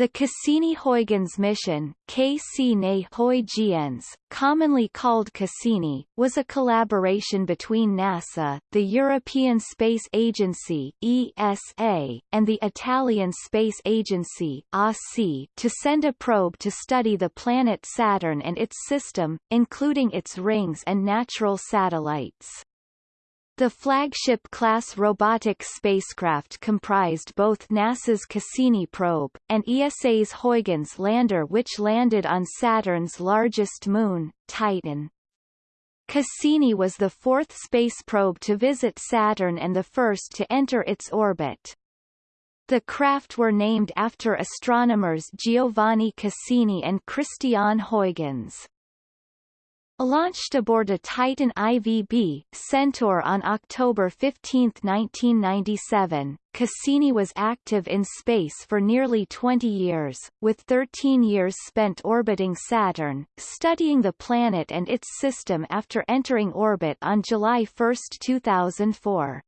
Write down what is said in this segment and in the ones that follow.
The Cassini-Huygens mission, Cassini-Huygens, commonly called Cassini, was a collaboration between NASA, the European Space Agency (ESA), and the Italian Space Agency (ASI) to send a probe to study the planet Saturn and its system, including its rings and natural satellites. The flagship-class robotic spacecraft comprised both NASA's Cassini probe, and ESA's Huygens lander which landed on Saturn's largest moon, Titan. Cassini was the fourth space probe to visit Saturn and the first to enter its orbit. The craft were named after astronomers Giovanni Cassini and Christian Huygens. Launched aboard a Titan IVB Centaur on October 15, 1997, Cassini was active in space for nearly 20 years, with 13 years spent orbiting Saturn, studying the planet and its system after entering orbit on July 1, 2004.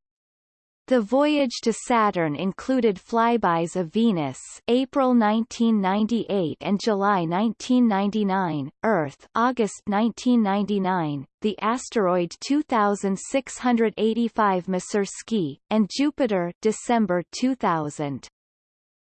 The voyage to Saturn included flybys of Venus April 1998 and July 1999, Earth August 1999, the asteroid 2685 Masursky, and Jupiter December 2000.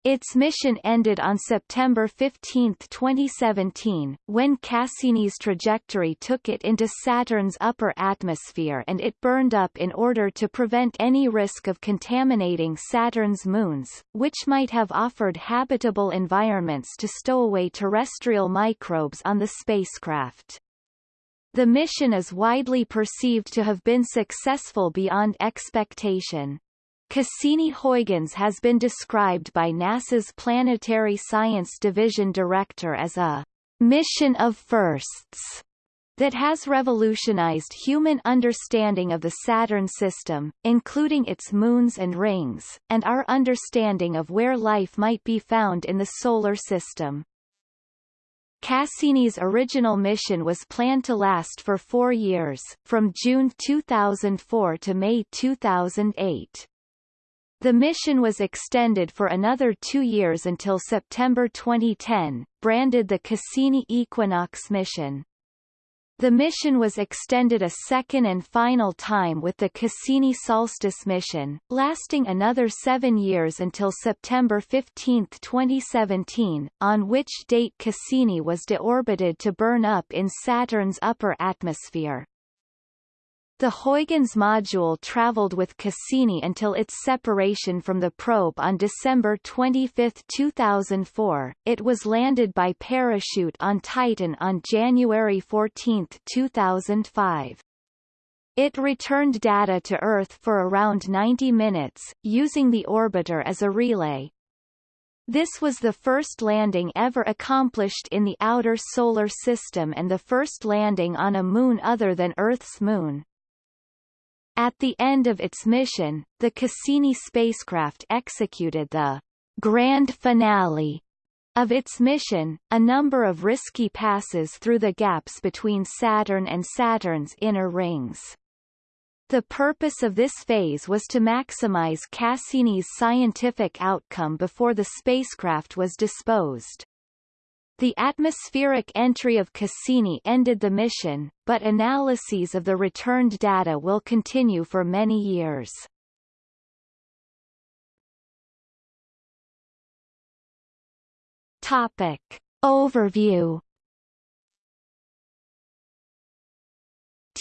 Its mission ended on September 15, 2017, when Cassini's trajectory took it into Saturn's upper atmosphere and it burned up in order to prevent any risk of contaminating Saturn's moons, which might have offered habitable environments to stow away terrestrial microbes on the spacecraft. The mission is widely perceived to have been successful beyond expectation. Cassini-Huygens has been described by NASA's Planetary Science Division Director as a mission of firsts that has revolutionized human understanding of the Saturn system, including its moons and rings, and our understanding of where life might be found in the Solar System. Cassini's original mission was planned to last for four years, from June 2004 to May 2008. The mission was extended for another two years until September 2010, branded the Cassini Equinox mission. The mission was extended a second and final time with the Cassini Solstice mission, lasting another seven years until September 15, 2017, on which date Cassini was deorbited to burn up in Saturn's upper atmosphere. The Huygens module traveled with Cassini until its separation from the probe on December 25, 2004. It was landed by parachute on Titan on January 14, 2005. It returned data to Earth for around 90 minutes, using the orbiter as a relay. This was the first landing ever accomplished in the outer solar system and the first landing on a moon other than Earth's moon. At the end of its mission, the Cassini spacecraft executed the grand finale of its mission, a number of risky passes through the gaps between Saturn and Saturn's inner rings. The purpose of this phase was to maximize Cassini's scientific outcome before the spacecraft was disposed. The atmospheric entry of Cassini ended the mission, but analyses of the returned data will continue for many years. Topic. Overview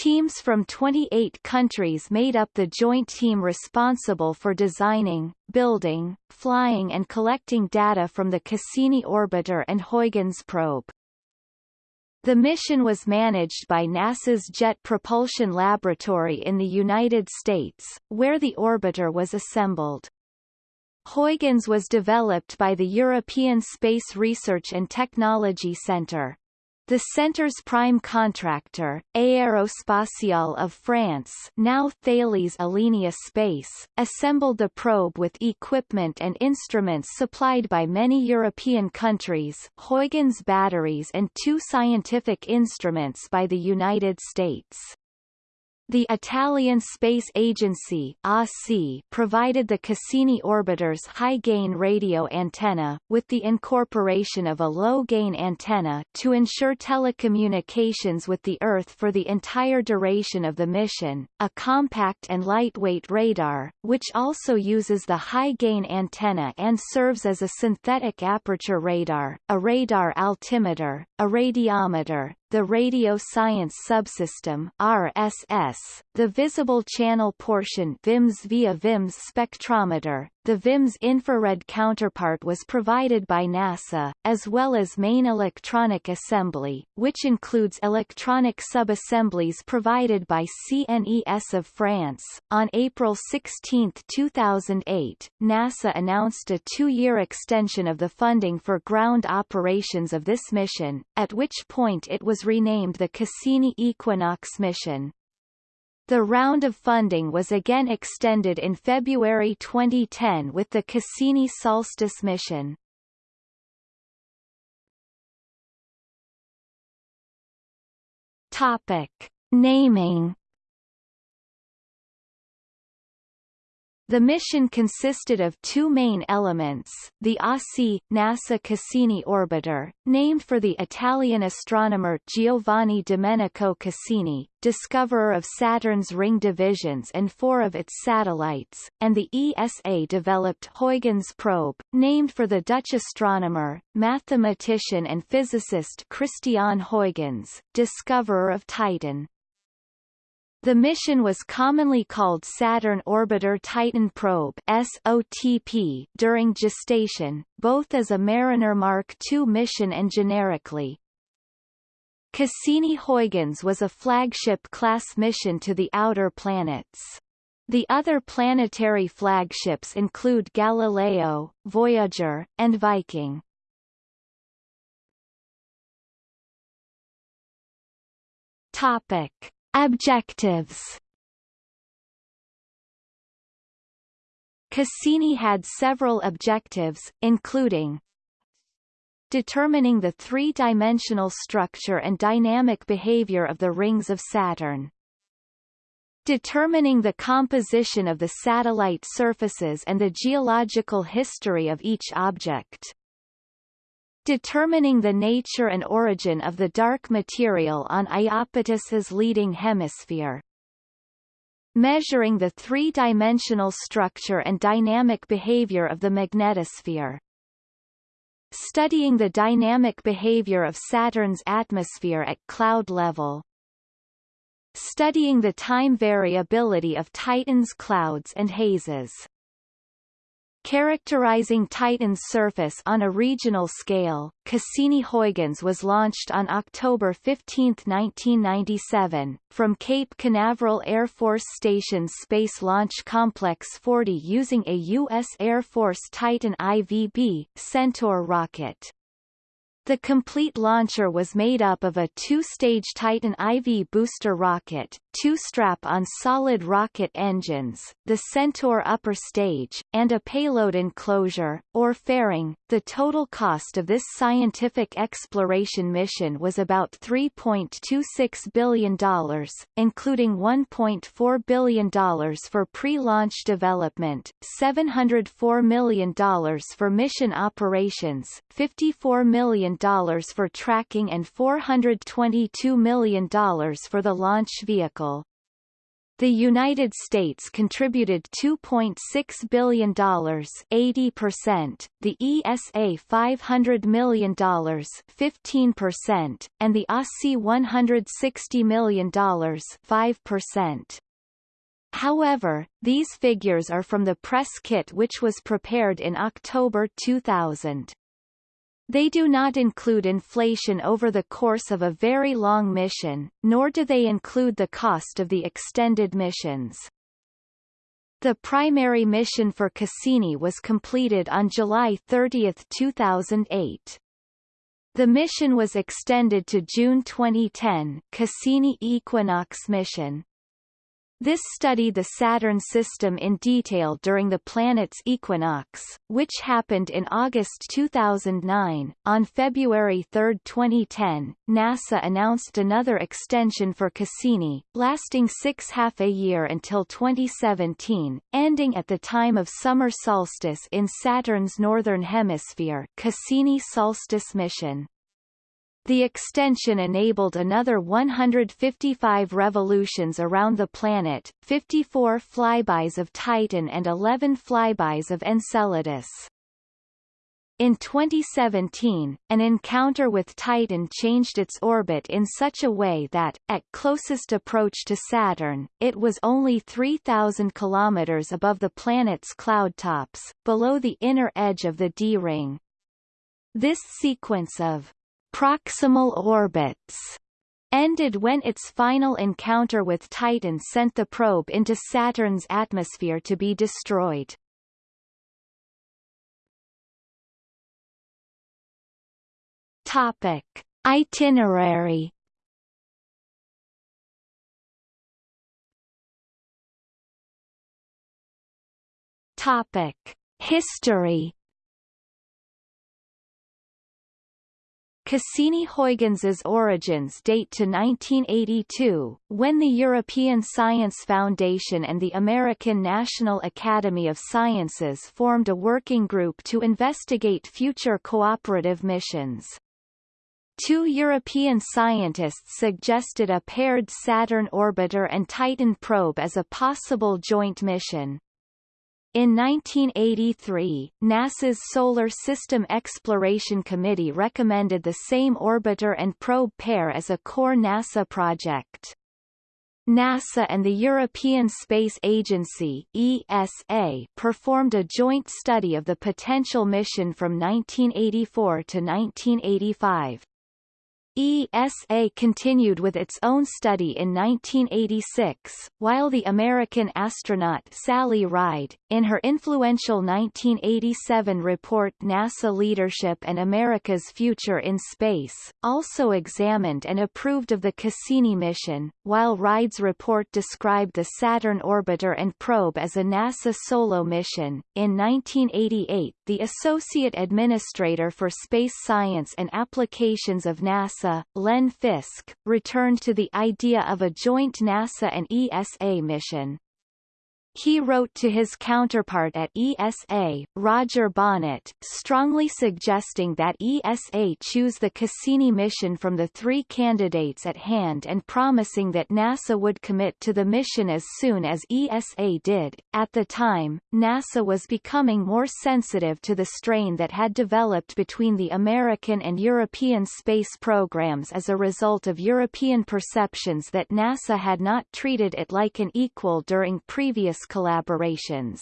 Teams from 28 countries made up the joint team responsible for designing, building, flying and collecting data from the Cassini orbiter and Huygens probe. The mission was managed by NASA's Jet Propulsion Laboratory in the United States, where the orbiter was assembled. Huygens was developed by the European Space Research and Technology Centre. The center's prime contractor, Aérospatiale of France now Thales Alenia Space, assembled the probe with equipment and instruments supplied by many European countries Huygens batteries and two scientific instruments by the United States. The Italian Space Agency provided the Cassini orbiter's high-gain radio antenna, with the incorporation of a low-gain antenna to ensure telecommunications with the Earth for the entire duration of the mission, a compact and lightweight radar, which also uses the high-gain antenna and serves as a synthetic aperture radar, a radar altimeter, a radiometer, the Radio Science Subsystem RSS, the visible channel portion VIMS via VIMS spectrometer, the VIMS infrared counterpart was provided by NASA, as well as main electronic assembly, which includes electronic sub-assemblies provided by CNES of France. On April 16, 2008, NASA announced a two-year extension of the funding for ground operations of this mission, at which point it was renamed the Cassini Equinox mission. The round of funding was again extended in February 2010 with the Cassini Solstice mission. Topic. Naming The mission consisted of two main elements, the ASI, NASA Cassini orbiter, named for the Italian astronomer Giovanni Domenico Cassini, discoverer of Saturn's ring divisions and four of its satellites, and the ESA-developed Huygens probe, named for the Dutch astronomer, mathematician and physicist Christian Huygens, discoverer of Titan. The mission was commonly called Saturn Orbiter Titan Probe SOTP during gestation, both as a Mariner Mark II mission and generically. Cassini-Huygens was a flagship-class mission to the outer planets. The other planetary flagships include Galileo, Voyager, and Viking. Topic. Objectives Cassini had several objectives, including determining the three-dimensional structure and dynamic behavior of the rings of Saturn, determining the composition of the satellite surfaces and the geological history of each object, determining the nature and origin of the dark material on Iapetus's leading hemisphere. Measuring the three-dimensional structure and dynamic behavior of the magnetosphere. Studying the dynamic behavior of Saturn's atmosphere at cloud level. Studying the time variability of Titan's clouds and hazes Characterizing Titan's surface on a regional scale, Cassini-Huygens was launched on October 15, 1997, from Cape Canaveral Air Force Station's Space Launch Complex 40 using a U.S. Air Force Titan IVB Centaur rocket. The complete launcher was made up of a two-stage Titan IV booster rocket, two strap-on solid rocket engines, the Centaur upper stage, and a payload enclosure, or fairing. The total cost of this scientific exploration mission was about $3.26 billion, including $1.4 billion for pre-launch development, $704 million for mission operations, $54 million for tracking and $422 million for the launch vehicle. The United States contributed $2.6 billion 80%, the ESA $500 million 15%, and the ASI $160 million 5%. However, these figures are from the press kit which was prepared in October 2000. They do not include inflation over the course of a very long mission, nor do they include the cost of the extended missions. The primary mission for Cassini was completed on July 30, 2008. The mission was extended to June 2010 Cassini Equinox mission. This studied the Saturn system in detail during the planet's equinox, which happened in August 2009. On February 3, 2010, NASA announced another extension for Cassini, lasting six half a year until 2017, ending at the time of summer solstice in Saturn's northern hemisphere Cassini solstice mission. The extension enabled another 155 revolutions around the planet, 54 flybys of Titan and 11 flybys of Enceladus. In 2017, an encounter with Titan changed its orbit in such a way that, at closest approach to Saturn, it was only 3,000 kilometers above the planet's cloud tops, below the inner edge of the D-ring. This sequence of proximal orbits ended when its final encounter with Titan sent the probe into Saturn's atmosphere to be destroyed. Topic: Itinerary Topic: History Cassini-Huygens' origins date to 1982, when the European Science Foundation and the American National Academy of Sciences formed a working group to investigate future cooperative missions. Two European scientists suggested a paired Saturn orbiter and Titan probe as a possible joint mission. In 1983, NASA's Solar System Exploration Committee recommended the same orbiter and probe pair as a core NASA project. NASA and the European Space Agency ESA performed a joint study of the potential mission from 1984 to 1985. ESA continued with its own study in 1986, while the American astronaut Sally Ride, in her influential 1987 report NASA Leadership and America's Future in Space, also examined and approved of the Cassini mission, while Ride's report described the Saturn orbiter and probe as a NASA solo mission. In 1988, the Associate Administrator for Space Science and Applications of NASA NASA, Len Fisk, returned to the idea of a joint NASA and ESA mission. He wrote to his counterpart at ESA, Roger Bonnet, strongly suggesting that ESA choose the Cassini mission from the three candidates at hand and promising that NASA would commit to the mission as soon as ESA did. At the time, NASA was becoming more sensitive to the strain that had developed between the American and European space programs as a result of European perceptions that NASA had not treated it like an equal during previous collaborations.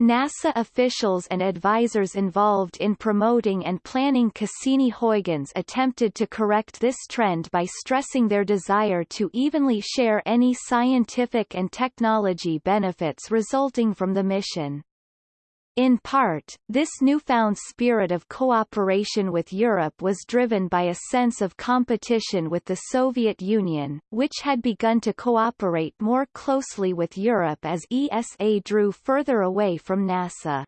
NASA officials and advisors involved in promoting and planning Cassini-Huygens attempted to correct this trend by stressing their desire to evenly share any scientific and technology benefits resulting from the mission. In part, this newfound spirit of cooperation with Europe was driven by a sense of competition with the Soviet Union, which had begun to cooperate more closely with Europe as ESA drew further away from NASA.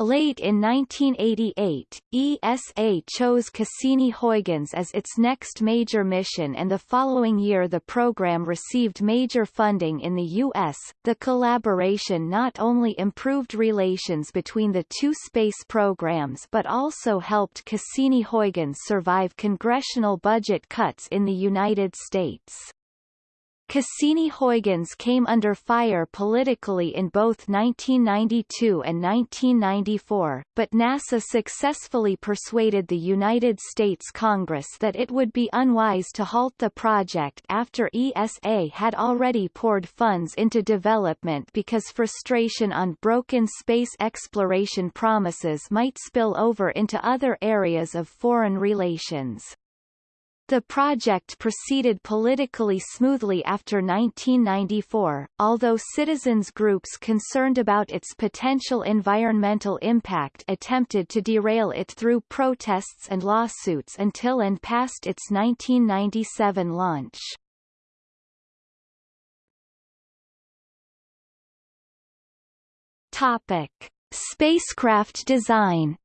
Late in 1988, ESA chose Cassini-Huygens as its next major mission and the following year the program received major funding in the U.S. The collaboration not only improved relations between the two space programs but also helped Cassini-Huygens survive congressional budget cuts in the United States. Cassini-Huygens came under fire politically in both 1992 and 1994, but NASA successfully persuaded the United States Congress that it would be unwise to halt the project after ESA had already poured funds into development because frustration on broken space exploration promises might spill over into other areas of foreign relations. The project proceeded politically smoothly after 1994, although citizens groups concerned about its potential environmental impact attempted to derail it through protests and lawsuits until and past its 1997 launch. Topic. Spacecraft design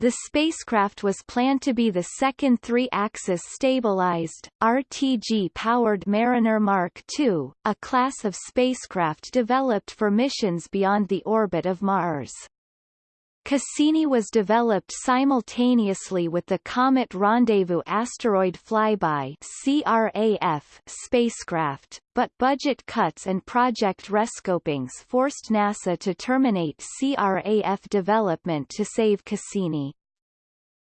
The spacecraft was planned to be the second three-axis stabilized, RTG-powered Mariner Mark II, a class of spacecraft developed for missions beyond the orbit of Mars. Cassini was developed simultaneously with the Comet Rendezvous Asteroid Flyby CRAF spacecraft, but budget cuts and project rescopings forced NASA to terminate CRAF development to save Cassini.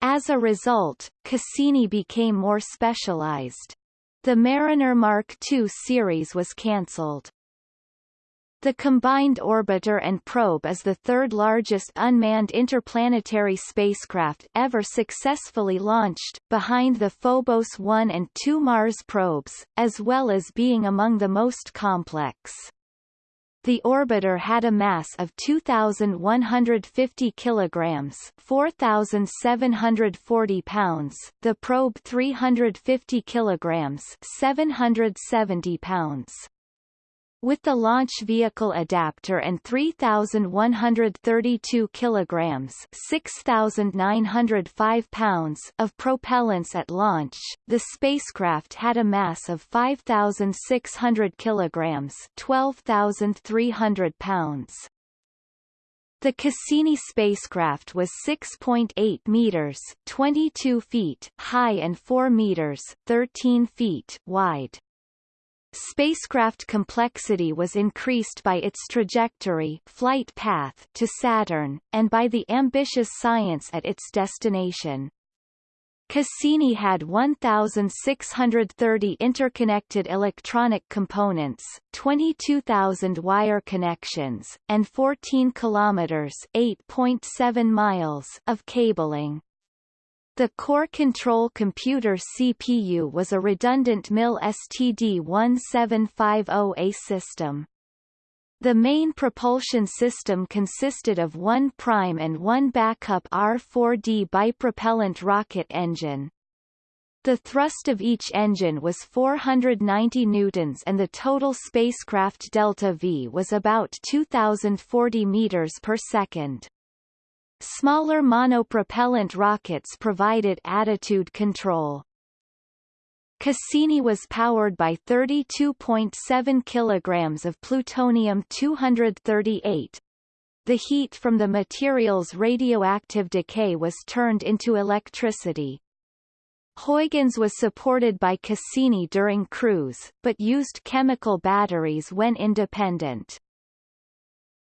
As a result, Cassini became more specialized. The Mariner Mark II series was cancelled. The combined orbiter and probe is the third largest unmanned interplanetary spacecraft ever successfully launched, behind the Phobos 1 and 2 Mars probes, as well as being among the most complex. The orbiter had a mass of 2,150 kilograms 4,740 pounds, the probe 350 kilograms 770 pounds. With the launch vehicle adapter and 3,132 kilograms 6,905 pounds of propellants at launch, the spacecraft had a mass of 5,600 kilograms 12,300 pounds. The Cassini spacecraft was 6.8 meters 22 feet high and 4 meters 13 feet wide. Spacecraft complexity was increased by its trajectory flight path to Saturn, and by the ambitious science at its destination. Cassini had 1,630 interconnected electronic components, 22,000 wire connections, and 14 kilometers (8.7 miles) of cabling. The core control computer CPU was a redundant MIL STD1750A system. The main propulsion system consisted of one prime and one backup R4D bipropellant rocket engine. The thrust of each engine was 490 newtons and the total spacecraft delta V was about 2040 meters per second. Smaller monopropellant rockets provided attitude control. Cassini was powered by 32.7 kilograms of plutonium-238. The heat from the material's radioactive decay was turned into electricity. Huygens was supported by Cassini during cruise, but used chemical batteries when independent.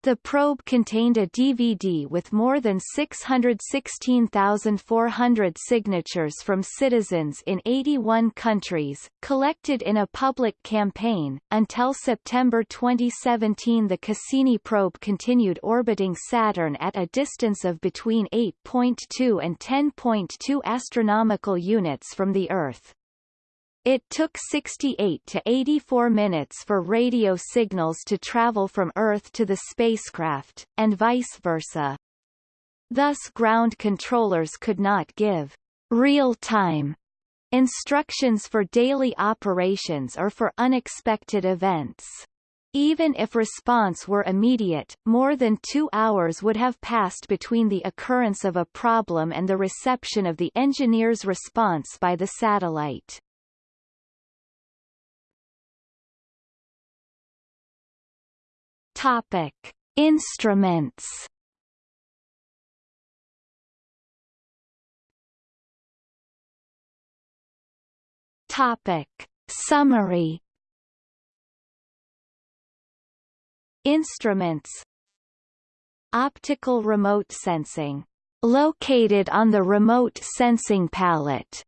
The probe contained a DVD with more than 616,400 signatures from citizens in 81 countries, collected in a public campaign. Until September 2017, the Cassini probe continued orbiting Saturn at a distance of between 8.2 and 10.2 astronomical units from the Earth. It took 68 to 84 minutes for radio signals to travel from Earth to the spacecraft, and vice versa. Thus ground controllers could not give real-time instructions for daily operations or for unexpected events. Even if response were immediate, more than two hours would have passed between the occurrence of a problem and the reception of the engineer's response by the satellite. Topic: Instruments. Topic: Summary. Instruments Optical remote sensing. Located on the remote sensing pallet.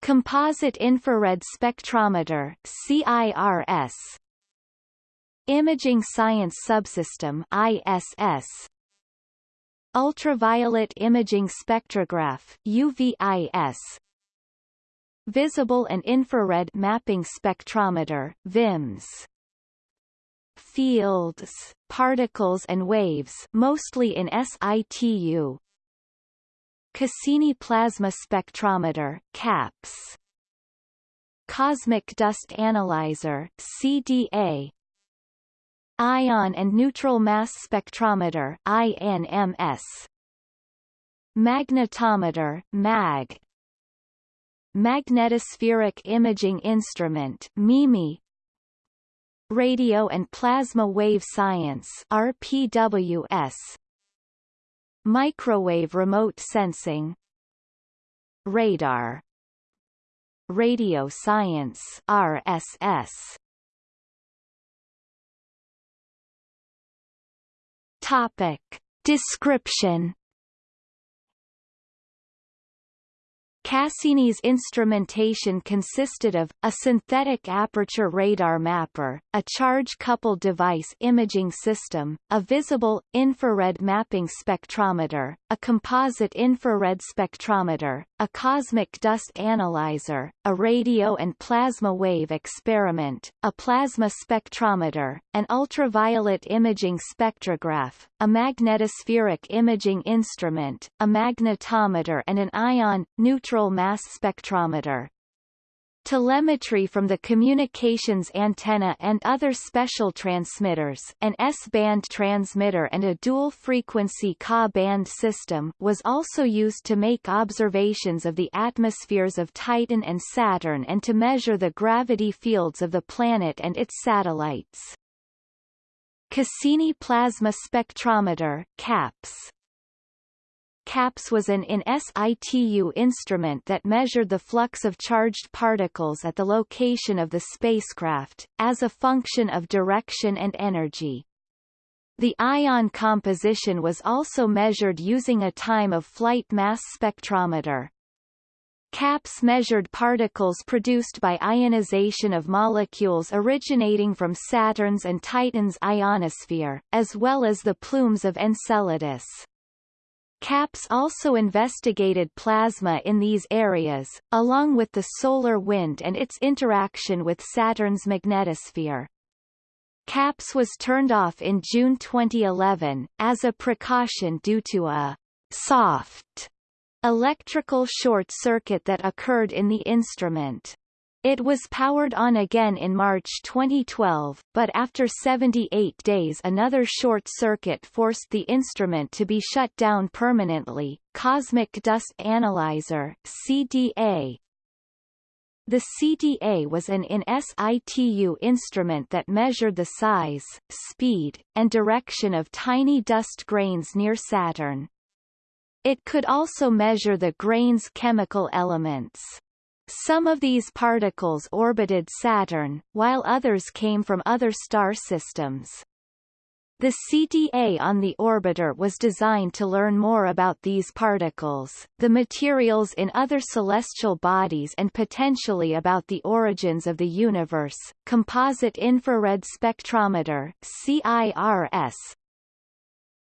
Composite infrared spectrometer CIRS Imaging Science Subsystem ISS Ultraviolet Imaging Spectrograph UVIS Visible and Infrared Mapping Spectrometer VIMS Fields, particles and waves mostly in situ Cassini Plasma Spectrometer CAPS Cosmic Dust Analyzer CDA Ion and Neutral Mass Spectrometer INMS Magnetometer MAG Magnetospheric Imaging Instrument MIMI Radio and Plasma Wave Science RPWS Microwave Remote Sensing. Radar. Radio Science RSS Topic. Description Cassini's instrumentation consisted of, a synthetic aperture radar mapper, a charge-coupled device imaging system, a visible, infrared mapping spectrometer, a composite infrared spectrometer, a cosmic dust analyzer, a radio and plasma wave experiment, a plasma spectrometer, an ultraviolet imaging spectrograph, a magnetospheric imaging instrument, a magnetometer and an ion, neutral mass spectrometer. Telemetry from the communications antenna and other special transmitters an S-band transmitter and a dual-frequency Ka-band system was also used to make observations of the atmospheres of Titan and Saturn and to measure the gravity fields of the planet and its satellites. Cassini Plasma Spectrometer CAPS CAPS was an in situ instrument that measured the flux of charged particles at the location of the spacecraft, as a function of direction and energy. The ion composition was also measured using a time-of-flight mass spectrometer. CAPS measured particles produced by ionization of molecules originating from Saturn's and Titan's ionosphere, as well as the plumes of Enceladus. CAPS also investigated plasma in these areas, along with the solar wind and its interaction with Saturn's magnetosphere. CAPS was turned off in June 2011, as a precaution due to a soft electrical short circuit that occurred in the instrument. It was powered on again in March 2012, but after 78 days another short circuit forced the instrument to be shut down permanently. Cosmic Dust Analyzer CDA the CDA was an in situ instrument that measured the size, speed, and direction of tiny dust grains near Saturn. It could also measure the grain's chemical elements. Some of these particles orbited Saturn, while others came from other star systems. The CDA on the orbiter was designed to learn more about these particles, the materials in other celestial bodies and potentially about the origins of the universe. Composite Infrared Spectrometer CIRS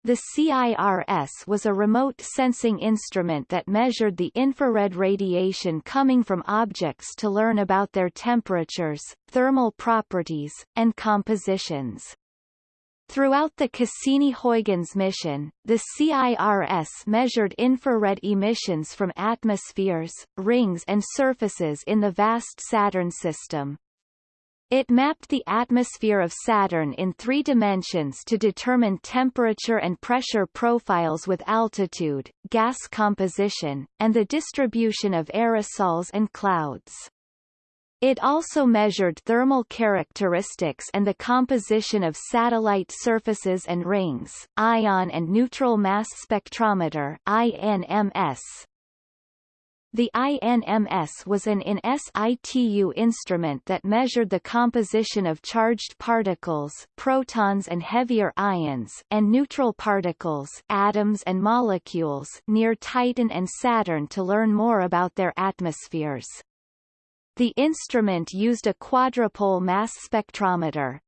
the CIRS was a remote sensing instrument that measured the infrared radiation coming from objects to learn about their temperatures, thermal properties, and compositions. Throughout the Cassini-Huygens mission, the CIRS measured infrared emissions from atmospheres, rings and surfaces in the vast Saturn system. It mapped the atmosphere of Saturn in three dimensions to determine temperature and pressure profiles with altitude, gas composition, and the distribution of aerosols and clouds. It also measured thermal characteristics and the composition of satellite surfaces and rings. Ion and Neutral Mass Spectrometer INMS the INMS was an in situ instrument that measured the composition of charged particles protons and heavier ions and neutral particles atoms and molecules near Titan and Saturn to learn more about their atmospheres. The instrument used a quadrupole mass spectrometer,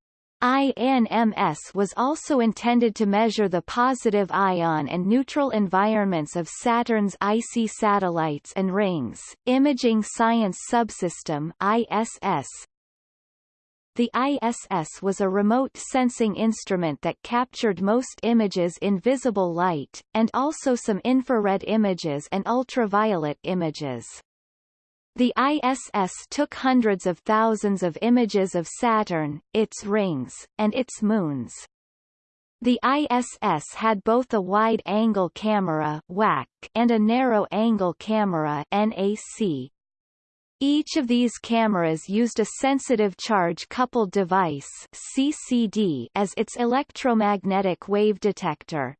INMS was also intended to measure the positive ion and neutral environments of Saturn's icy satellites and rings. Imaging Science Subsystem ISS. The ISS was a remote sensing instrument that captured most images in visible light, and also some infrared images and ultraviolet images. The ISS took hundreds of thousands of images of Saturn, its rings, and its moons. The ISS had both a wide-angle camera WAC and a narrow-angle camera NAC. Each of these cameras used a sensitive charge-coupled device CCD as its electromagnetic wave detector.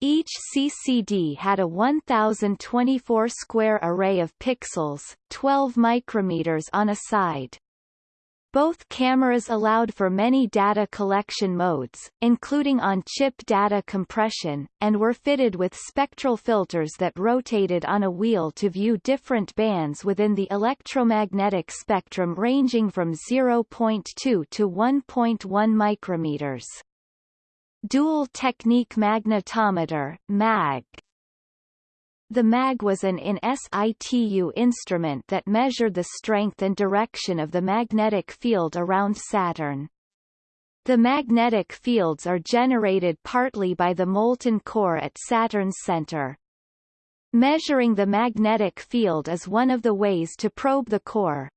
Each CCD had a 1024 square array of pixels, 12 micrometers on a side. Both cameras allowed for many data collection modes, including on-chip data compression, and were fitted with spectral filters that rotated on a wheel to view different bands within the electromagnetic spectrum ranging from 0.2 to 1.1 micrometers. Dual Technique Magnetometer MAG. The MAG was an in situ instrument that measured the strength and direction of the magnetic field around Saturn. The magnetic fields are generated partly by the molten core at Saturn's center. Measuring the magnetic field is one of the ways to probe the core,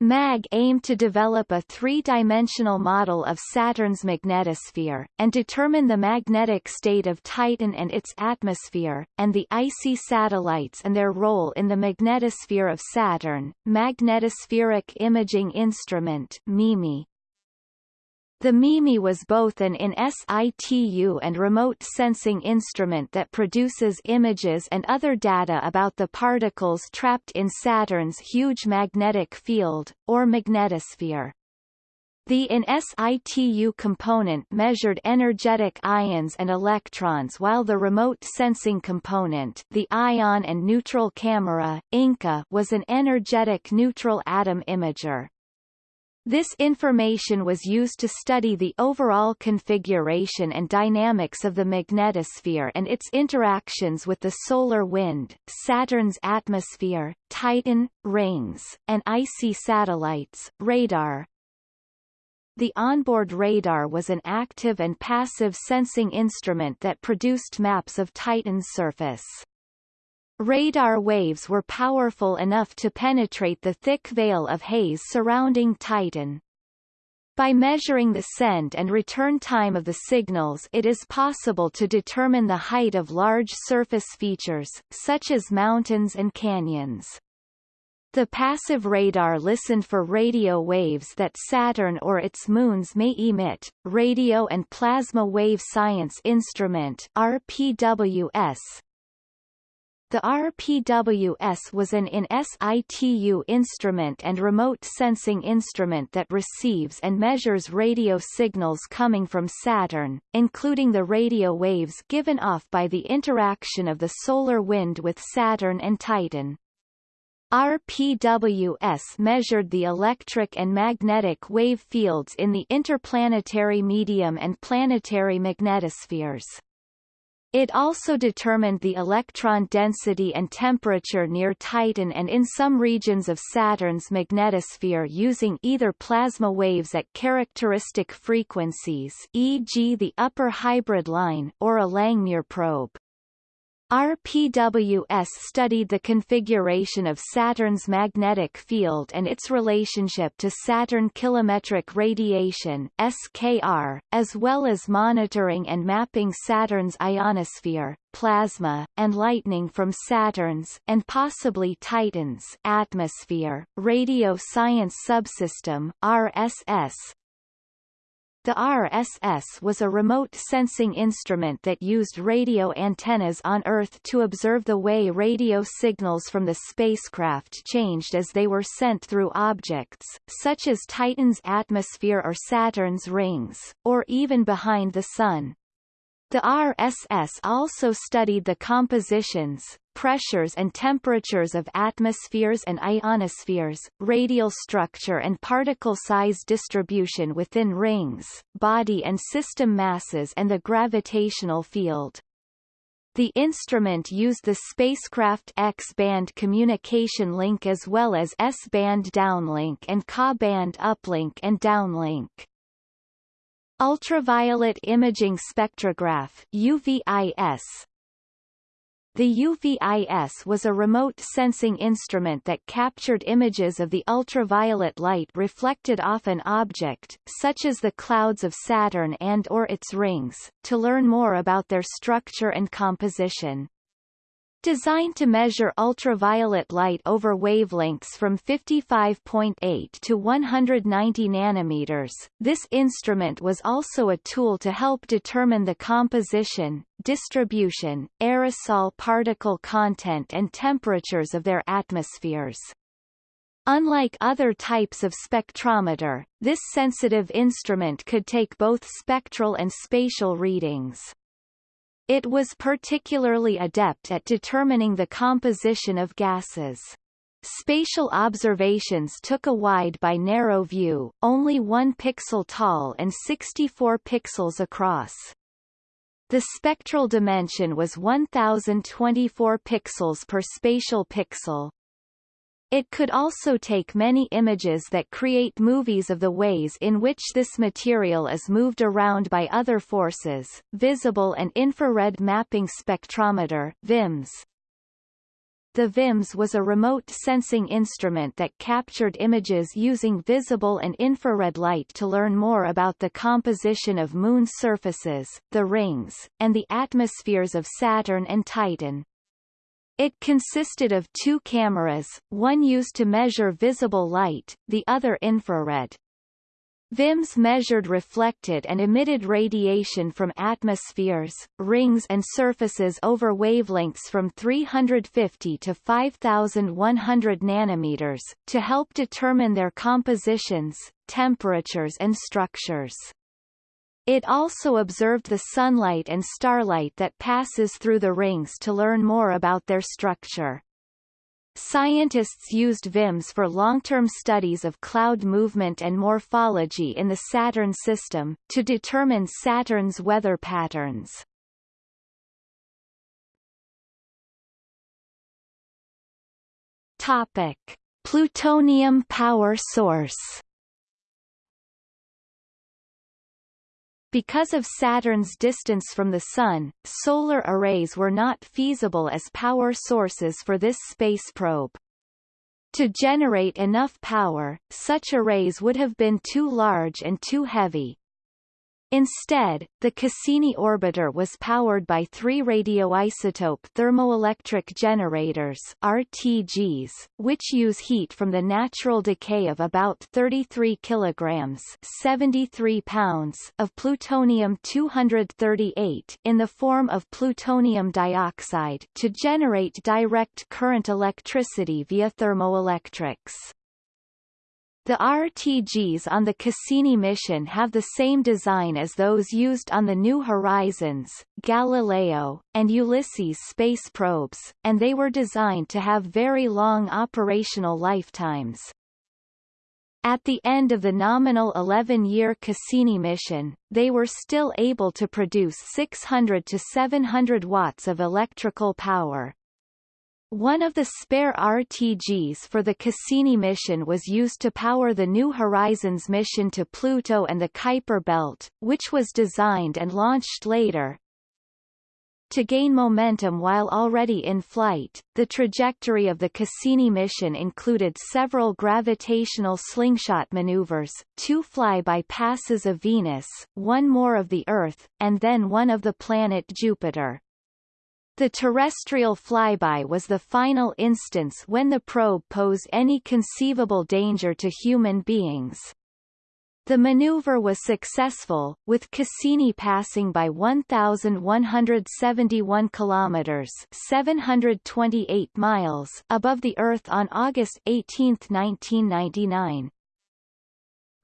MAG aimed to develop a three-dimensional model of Saturn's magnetosphere, and determine the magnetic state of Titan and its atmosphere, and the icy satellites and their role in the magnetosphere of Saturn. Magnetospheric Imaging Instrument MIMI the MIMI was both an in situ and remote sensing instrument that produces images and other data about the particles trapped in Saturn's huge magnetic field, or magnetosphere. The in situ component measured energetic ions and electrons while the remote sensing component the ion and neutral camera, INCA was an energetic neutral atom imager. This information was used to study the overall configuration and dynamics of the magnetosphere and its interactions with the solar wind, Saturn's atmosphere, Titan, rings, and icy satellites, radar. The onboard radar was an active and passive sensing instrument that produced maps of Titan's surface. Radar waves were powerful enough to penetrate the thick veil of haze surrounding Titan. By measuring the send and return time of the signals it is possible to determine the height of large surface features, such as mountains and canyons. The passive radar listened for radio waves that Saturn or its moons may emit. Radio and Plasma Wave Science Instrument RPWS the RPWS was an in situ instrument and remote sensing instrument that receives and measures radio signals coming from Saturn, including the radio waves given off by the interaction of the solar wind with Saturn and Titan. RPWS measured the electric and magnetic wave fields in the interplanetary medium and planetary magnetospheres. It also determined the electron density and temperature near Titan and in some regions of Saturn's magnetosphere using either plasma waves at characteristic frequencies e.g. the upper hybrid line or a Langmuir probe. RPWS studied the configuration of Saturn's magnetic field and its relationship to Saturn kilometric radiation SKR, as well as monitoring and mapping Saturn's ionosphere, plasma, and lightning from Saturn's and possibly Titan's atmosphere. Radio Science Subsystem RSS the RSS was a remote sensing instrument that used radio antennas on Earth to observe the way radio signals from the spacecraft changed as they were sent through objects, such as Titan's atmosphere or Saturn's rings, or even behind the Sun. The RSS also studied the compositions, pressures and temperatures of atmospheres and ionospheres, radial structure and particle size distribution within rings, body and system masses and the gravitational field. The instrument used the spacecraft X-band communication link as well as S-band downlink and Ka-band uplink and downlink. Ultraviolet imaging spectrograph UVIS The UVIS was a remote sensing instrument that captured images of the ultraviolet light reflected off an object, such as the clouds of Saturn and or its rings, to learn more about their structure and composition. Designed to measure ultraviolet light over wavelengths from 55.8 to 190 nanometers, this instrument was also a tool to help determine the composition, distribution, aerosol particle content and temperatures of their atmospheres. Unlike other types of spectrometer, this sensitive instrument could take both spectral and spatial readings. It was particularly adept at determining the composition of gases. Spatial observations took a wide by narrow view, only 1 pixel tall and 64 pixels across. The spectral dimension was 1024 pixels per spatial pixel. It could also take many images that create movies of the ways in which this material is moved around by other forces. Visible and infrared mapping spectrometer VIMS. The VIMS was a remote sensing instrument that captured images using visible and infrared light to learn more about the composition of Moon surfaces, the rings, and the atmospheres of Saturn and Titan. It consisted of two cameras, one used to measure visible light, the other infrared. VIMS measured reflected and emitted radiation from atmospheres, rings and surfaces over wavelengths from 350 to 5100 nanometers, to help determine their compositions, temperatures and structures. It also observed the sunlight and starlight that passes through the rings to learn more about their structure. Scientists used VIMS for long-term studies of cloud movement and morphology in the Saturn system, to determine Saturn's weather patterns. Topic. Plutonium power source Because of Saturn's distance from the Sun, solar arrays were not feasible as power sources for this space probe. To generate enough power, such arrays would have been too large and too heavy, Instead, the Cassini orbiter was powered by three radioisotope thermoelectric generators RTGs, which use heat from the natural decay of about 33 kilograms 73 pounds of plutonium-238 in the form of plutonium dioxide to generate direct current electricity via thermoelectrics. The RTGs on the Cassini mission have the same design as those used on the New Horizons, Galileo, and Ulysses space probes, and they were designed to have very long operational lifetimes. At the end of the nominal 11-year Cassini mission, they were still able to produce 600 to 700 watts of electrical power, one of the spare RTGs for the Cassini mission was used to power the New Horizons mission to Pluto and the Kuiper Belt, which was designed and launched later. To gain momentum while already in flight, the trajectory of the Cassini mission included several gravitational slingshot maneuvers, two flyby passes of Venus, one more of the Earth, and then one of the planet Jupiter. The terrestrial flyby was the final instance when the probe posed any conceivable danger to human beings. The maneuver was successful, with Cassini passing by 1,171 kilometers (728 miles) above the Earth on August 18, 1999.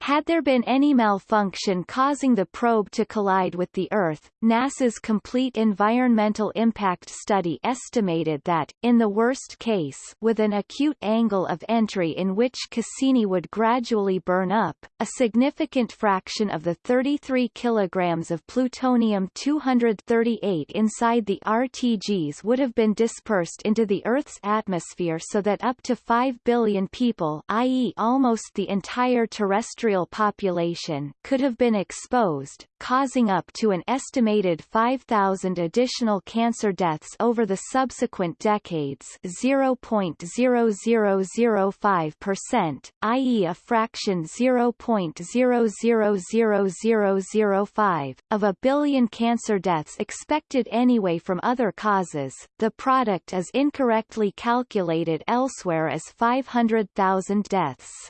Had there been any malfunction causing the probe to collide with the Earth, NASA's Complete Environmental Impact Study estimated that, in the worst case with an acute angle of entry in which Cassini would gradually burn up, a significant fraction of the 33 kilograms of plutonium-238 inside the RTGs would have been dispersed into the Earth's atmosphere so that up to 5 billion people i.e. almost the entire terrestrial terrestrial population could have been exposed, causing up to an estimated 5,000 additional cancer deaths over the subsequent decades 0.0005%, i.e. a fraction 0.000005, of a billion cancer deaths expected anyway from other causes. The product is incorrectly calculated elsewhere as 500,000 deaths.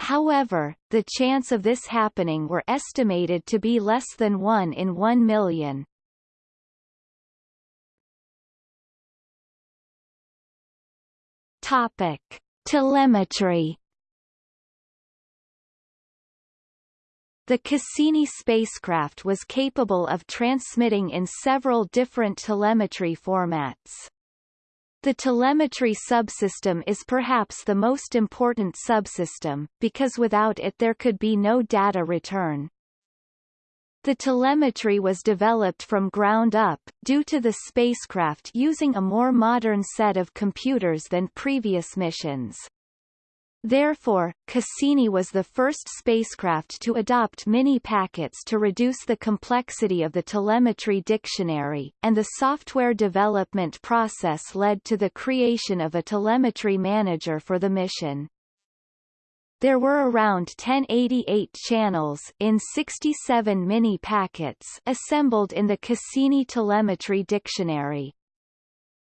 However, the chance of this happening were estimated to be less than 1 in 1 million. Topic: Telemetry. The Cassini spacecraft was capable of transmitting in several different telemetry formats. The telemetry subsystem is perhaps the most important subsystem, because without it there could be no data return. The telemetry was developed from ground up, due to the spacecraft using a more modern set of computers than previous missions. Therefore, Cassini was the first spacecraft to adopt mini-packets to reduce the complexity of the telemetry dictionary, and the software development process led to the creation of a telemetry manager for the mission. There were around 1088 channels in 67 mini-packets assembled in the Cassini telemetry dictionary.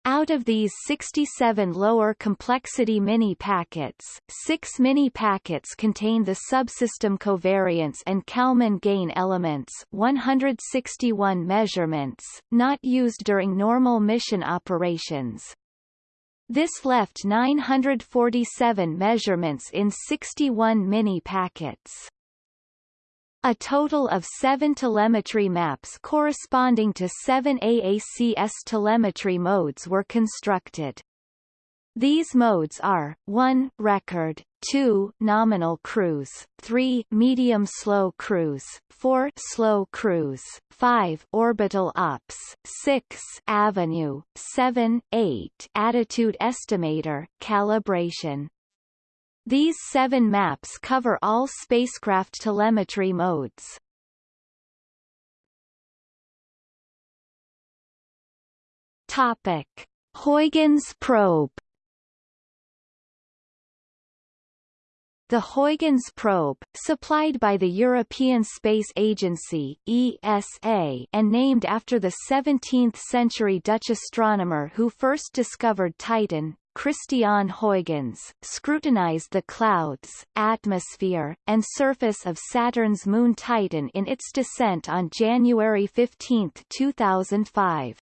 Out of these 67 lower complexity mini-packets, six mini-packets contain the subsystem covariance and Kalman gain elements 161 measurements, not used during normal mission operations. This left 947 measurements in 61 mini-packets. A total of seven telemetry maps corresponding to seven AACS telemetry modes were constructed. These modes are 1 record, 2 nominal cruise, 3 medium slow cruise, 4 slow cruise, 5 orbital ops, 6 avenue, 7 8 attitude estimator calibration. These seven maps cover all spacecraft telemetry modes. Topic: Huygens probe. The Huygens probe, supplied by the European Space Agency ESA and named after the 17th-century Dutch astronomer who first discovered Titan, Christiaan Huygens, scrutinized the clouds, atmosphere, and surface of Saturn's moon Titan in its descent on January 15, 2005.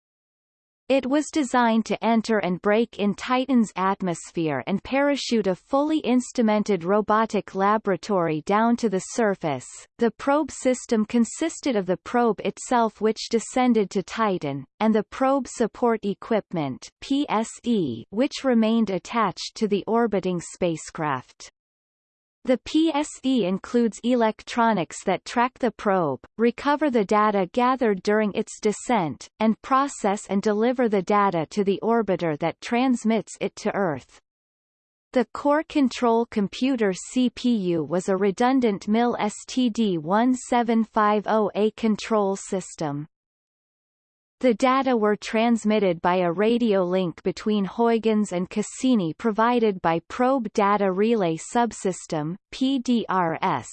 It was designed to enter and brake in Titan's atmosphere and parachute a fully instrumented robotic laboratory down to the surface. The probe system consisted of the probe itself which descended to Titan, and the probe support equipment PSE which remained attached to the orbiting spacecraft. The PSE includes electronics that track the probe, recover the data gathered during its descent, and process and deliver the data to the orbiter that transmits it to Earth. The core control computer CPU was a redundant MIL STD1750A control system. The data were transmitted by a radio link between Huygens and Cassini provided by Probe Data Relay Subsystem PDRS.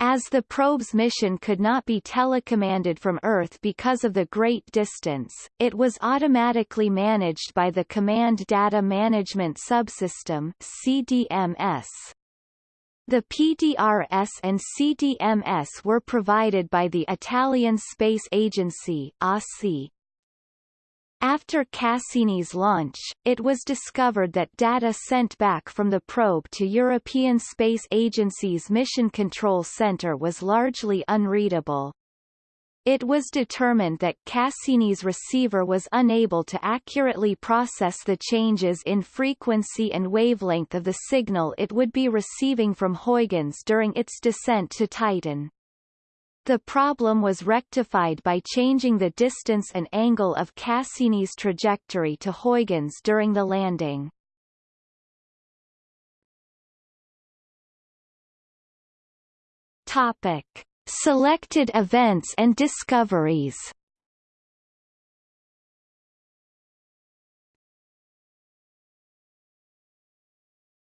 As the probe's mission could not be telecommanded from Earth because of the great distance, it was automatically managed by the Command Data Management Subsystem CDMS. The PDRS and CDMS were provided by the Italian Space Agency ASI. After Cassini's launch, it was discovered that data sent back from the probe to European Space Agency's Mission Control Center was largely unreadable. It was determined that Cassini's receiver was unable to accurately process the changes in frequency and wavelength of the signal it would be receiving from Huygens during its descent to Titan. The problem was rectified by changing the distance and angle of Cassini's trajectory to Huygens during the landing. Topic. Selected events and discoveries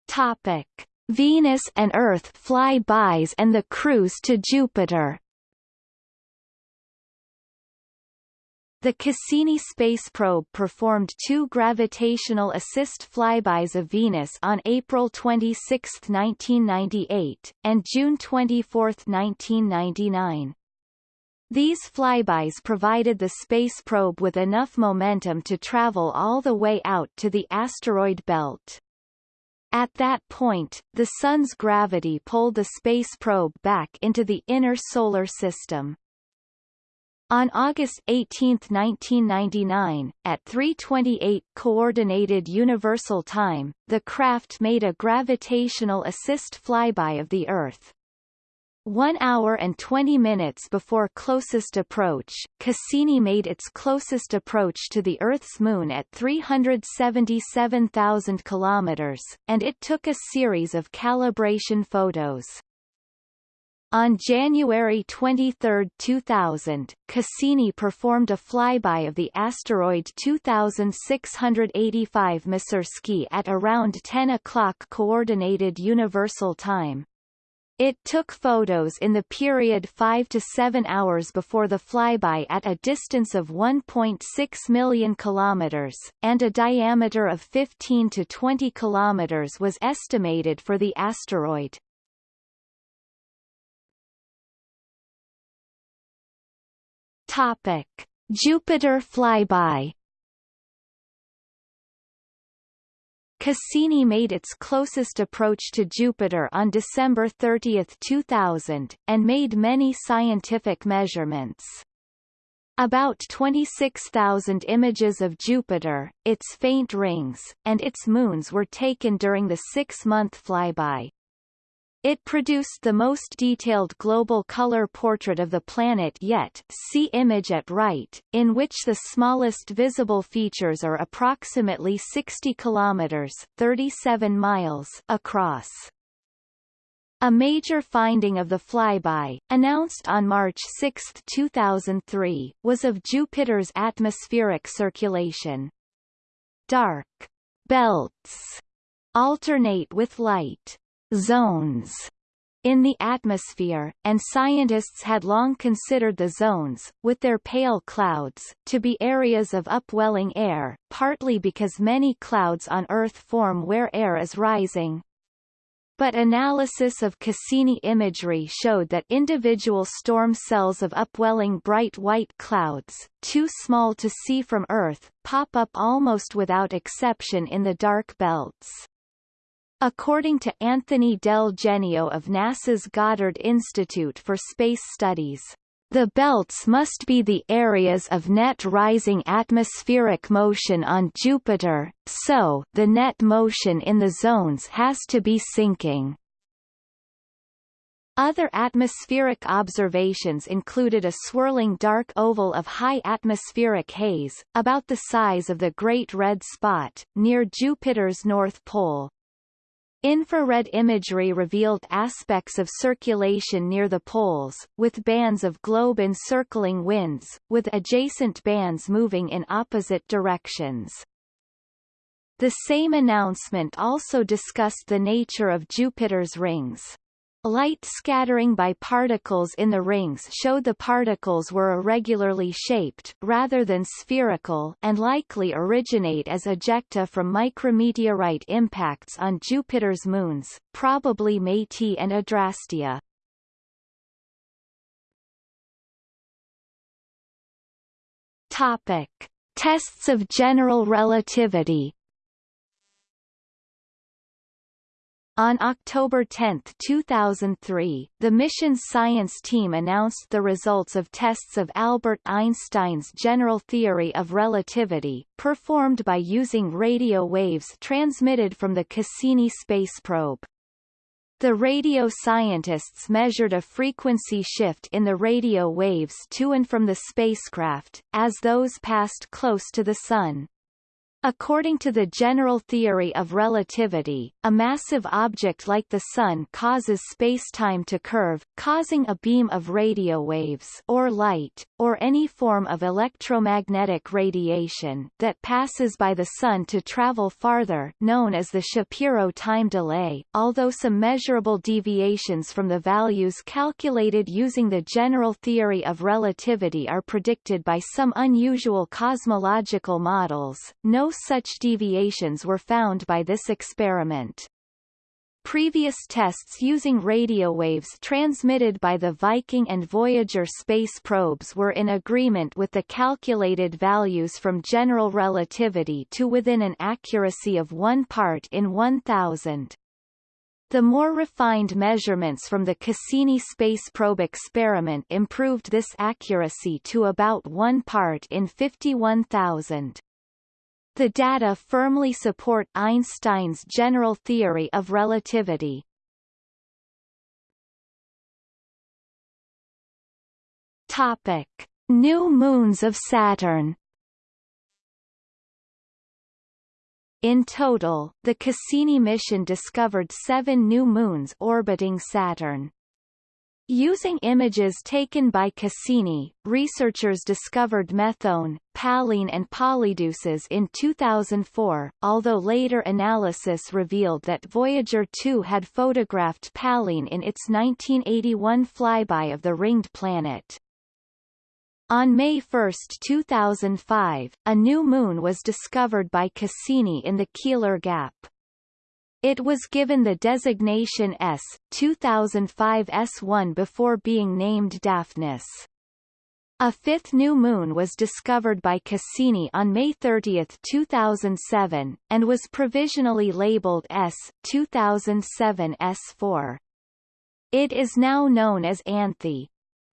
Topic: Venus and Earth flybys and the cruise to Jupiter. The Cassini space probe performed two gravitational assist flybys of Venus on April 26, 1998, and June 24, 1999. These flybys provided the space probe with enough momentum to travel all the way out to the asteroid belt. At that point, the Sun's gravity pulled the space probe back into the inner solar system. On August 18, 1999, at 3:28 coordinated universal time, the craft made a gravitational assist flyby of the Earth. One hour and 20 minutes before closest approach, Cassini made its closest approach to the Earth's moon at 377,000 kilometers, and it took a series of calibration photos. On January 23, 2000, Cassini performed a flyby of the asteroid 2685 Masursky at around 10 o'clock Coordinated Universal Time. It took photos in the period 5 to 7 hours before the flyby at a distance of 1.6 million kilometers, and a diameter of 15 to 20 kilometers was estimated for the asteroid. Topic: Jupiter flyby Cassini made its closest approach to Jupiter on December 30, 2000, and made many scientific measurements. About 26,000 images of Jupiter, its faint rings, and its moons were taken during the six-month flyby. It produced the most detailed global color portrait of the planet yet see image at right, in which the smallest visible features are approximately 60 kilometers 37 miles across. A major finding of the flyby, announced on March 6, 2003, was of Jupiter's atmospheric circulation. Dark belts alternate with light zones in the atmosphere, and scientists had long considered the zones, with their pale clouds, to be areas of upwelling air, partly because many clouds on Earth form where air is rising. But analysis of Cassini imagery showed that individual storm cells of upwelling bright white clouds, too small to see from Earth, pop up almost without exception in the dark belts. According to Anthony Del Genio of NASA's Goddard Institute for Space Studies, the belts must be the areas of net rising atmospheric motion on Jupiter, so the net motion in the zones has to be sinking. Other atmospheric observations included a swirling dark oval of high atmospheric haze, about the size of the Great Red Spot, near Jupiter's north pole, Infrared imagery revealed aspects of circulation near the poles, with bands of globe-encircling winds, with adjacent bands moving in opposite directions. The same announcement also discussed the nature of Jupiter's rings. Light scattering by particles in the rings showed the particles were irregularly shaped rather than spherical and likely originate as ejecta from micrometeorite impacts on Jupiter's moons, probably Métis and Adrastea. Topic: Tests of general relativity On October 10, 2003, the mission's science team announced the results of tests of Albert Einstein's general theory of relativity, performed by using radio waves transmitted from the Cassini space probe. The radio scientists measured a frequency shift in the radio waves to and from the spacecraft, as those passed close to the Sun. According to the general theory of relativity, a massive object like the Sun causes spacetime to curve, causing a beam of radio waves or light, or any form of electromagnetic radiation that passes by the Sun to travel farther known as the Shapiro time delay, although some measurable deviations from the values calculated using the general theory of relativity are predicted by some unusual cosmological models, no such deviations were found by this experiment. Previous tests using radio waves transmitted by the Viking and Voyager space probes were in agreement with the calculated values from general relativity to within an accuracy of 1 part in 1000. The more refined measurements from the Cassini space probe experiment improved this accuracy to about 1 part in 51,000. The data firmly support Einstein's general theory of relativity. Topic: New moons of Saturn. In total, the Cassini mission discovered seven new moons orbiting Saturn. Using images taken by Cassini, researchers discovered Methone, Pallene and Polydeuces in 2004, although later analysis revealed that Voyager 2 had photographed Pallene in its 1981 flyby of the ringed planet. On May 1, 2005, a new moon was discovered by Cassini in the Keeler Gap. It was given the designation S, 2005 S1 before being named Daphnis. A fifth new moon was discovered by Cassini on May 30, 2007, and was provisionally labeled S, 2007 S4. It is now known as Anthe.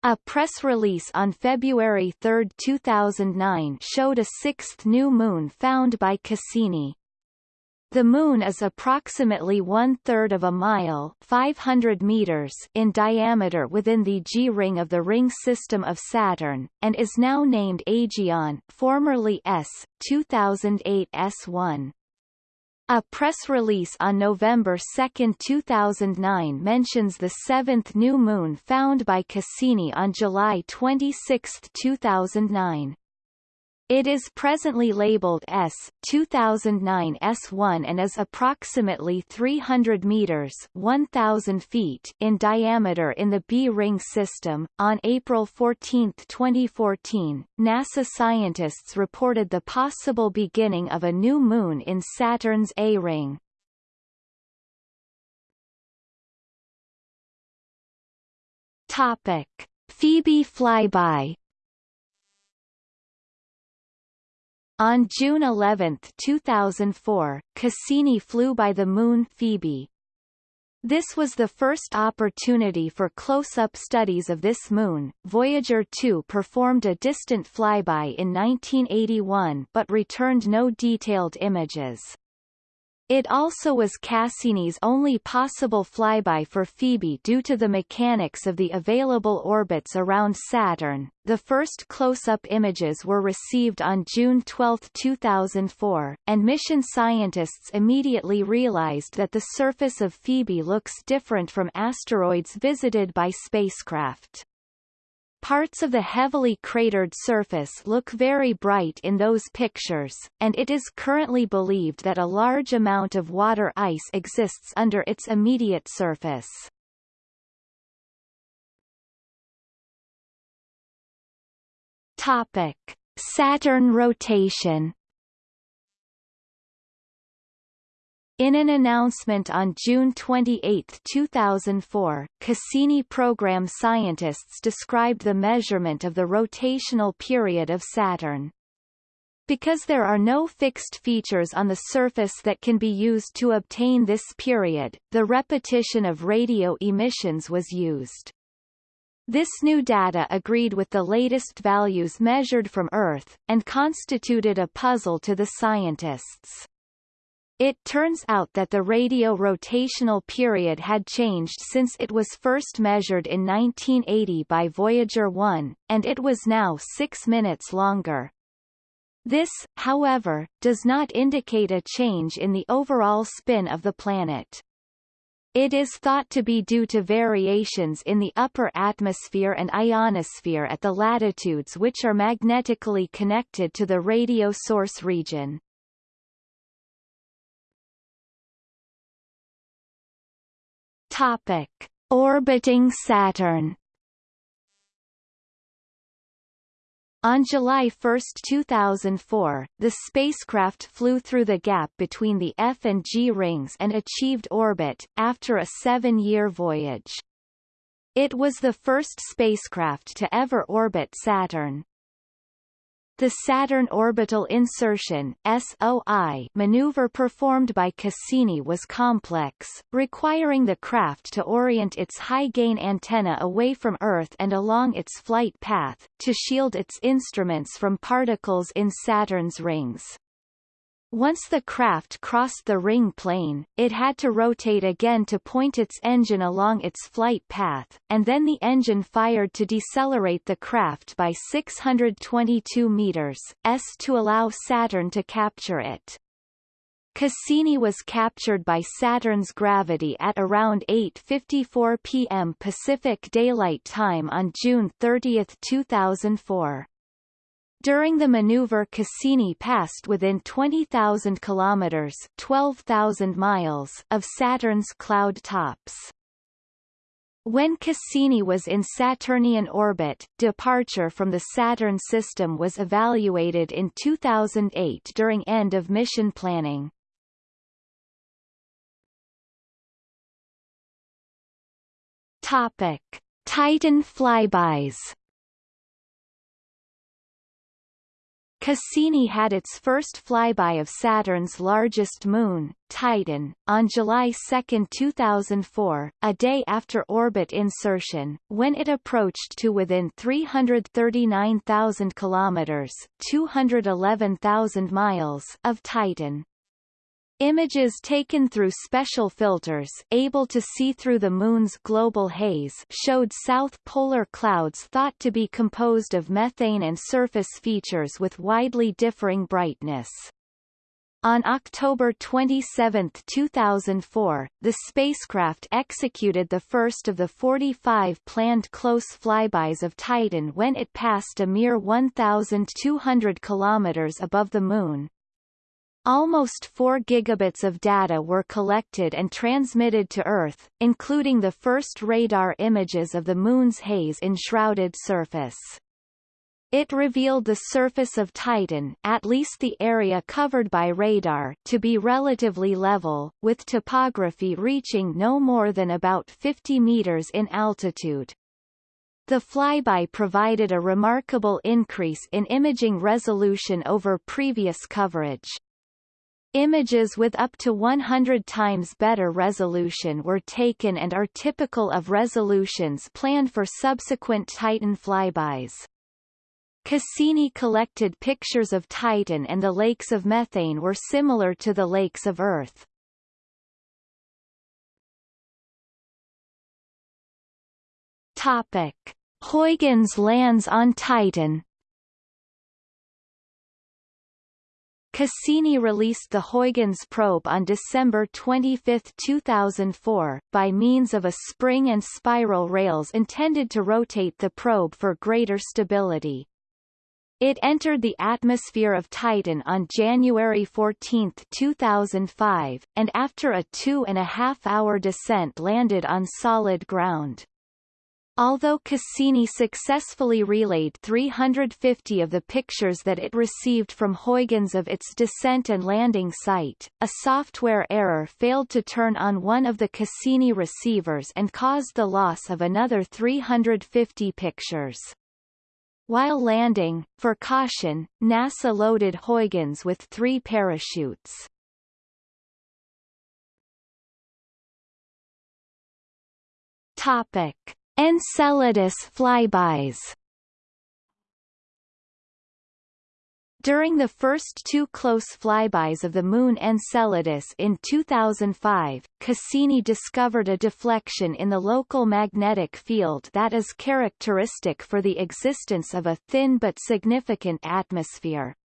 A press release on February 3, 2009 showed a sixth new moon found by Cassini. The Moon is approximately one-third of a mile 500 meters in diameter within the G-ring of the ring system of Saturn, and is now named Aegaeon formerly S, 2008 S1. A press release on November 2, 2009 mentions the seventh new moon found by Cassini on July 26, 2009. It is presently labeled S 2009 S1 and is approximately 300 meters 1000 feet in diameter in the B ring system. On April 14, 2014, NASA scientists reported the possible beginning of a new moon in Saturn's A ring. Topic: Phoebe flyby On June 11, 2004, Cassini flew by the Moon Phoebe. This was the first opportunity for close-up studies of this moon. Voyager 2 performed a distant flyby in 1981 but returned no detailed images. It also was Cassini's only possible flyby for Phoebe due to the mechanics of the available orbits around Saturn. The first close-up images were received on June 12, 2004, and mission scientists immediately realized that the surface of Phoebe looks different from asteroids visited by spacecraft. Parts of the heavily cratered surface look very bright in those pictures, and it is currently believed that a large amount of water ice exists under its immediate surface. Topic: Saturn rotation In an announcement on June 28, 2004, Cassini program scientists described the measurement of the rotational period of Saturn. Because there are no fixed features on the surface that can be used to obtain this period, the repetition of radio emissions was used. This new data agreed with the latest values measured from Earth, and constituted a puzzle to the scientists. It turns out that the radio rotational period had changed since it was first measured in 1980 by Voyager 1, and it was now six minutes longer. This, however, does not indicate a change in the overall spin of the planet. It is thought to be due to variations in the upper atmosphere and ionosphere at the latitudes which are magnetically connected to the radio source region. Topic: Orbiting Saturn On July 1, 2004, the spacecraft flew through the gap between the F and G rings and achieved orbit, after a seven-year voyage. It was the first spacecraft to ever orbit Saturn. The Saturn Orbital Insertion SOI maneuver performed by Cassini was complex, requiring the craft to orient its high-gain antenna away from Earth and along its flight path, to shield its instruments from particles in Saturn's rings. Once the craft crossed the ring plane, it had to rotate again to point its engine along its flight path, and then the engine fired to decelerate the craft by 622 meters, s to allow Saturn to capture it. Cassini was captured by Saturn's gravity at around 8.54 p.m. Pacific Daylight Time on June 30, 2004. During the maneuver Cassini passed within 20,000 kilometers 12,000 miles of Saturn's cloud tops. When Cassini was in Saturnian orbit, departure from the Saturn system was evaluated in 2008 during end of mission planning. Topic: Titan flybys Cassini had its first flyby of Saturn's largest moon, Titan, on July 2, 2004, a day after orbit insertion, when it approached to within 339,000 kilometers (211,000 miles) of Titan. Images taken through special filters able to see through the Moon's global haze showed south polar clouds thought to be composed of methane and surface features with widely differing brightness. On October 27, 2004, the spacecraft executed the first of the 45 planned close flybys of Titan when it passed a mere 1,200 kilometers above the Moon, Almost 4 gigabits of data were collected and transmitted to Earth, including the first radar images of the Moon's haze-enshrouded surface. It revealed the surface of Titan at least the area covered by radar to be relatively level, with topography reaching no more than about 50 meters in altitude. The flyby provided a remarkable increase in imaging resolution over previous coverage. Images with up to 100 times better resolution were taken and are typical of resolutions planned for subsequent Titan flybys. Cassini collected pictures of Titan and the lakes of methane were similar to the lakes of Earth. Topic. Huygens lands on Titan Cassini released the Huygens probe on December 25, 2004, by means of a spring and spiral rails intended to rotate the probe for greater stability. It entered the atmosphere of Titan on January 14, 2005, and after a two-and-a-half-hour descent landed on solid ground. Although Cassini successfully relayed 350 of the pictures that it received from Huygens of its descent and landing site, a software error failed to turn on one of the Cassini receivers and caused the loss of another 350 pictures. While landing, for caution, NASA loaded Huygens with three parachutes. Topic. Enceladus flybys During the first two close flybys of the Moon Enceladus in 2005, Cassini discovered a deflection in the local magnetic field that is characteristic for the existence of a thin but significant atmosphere.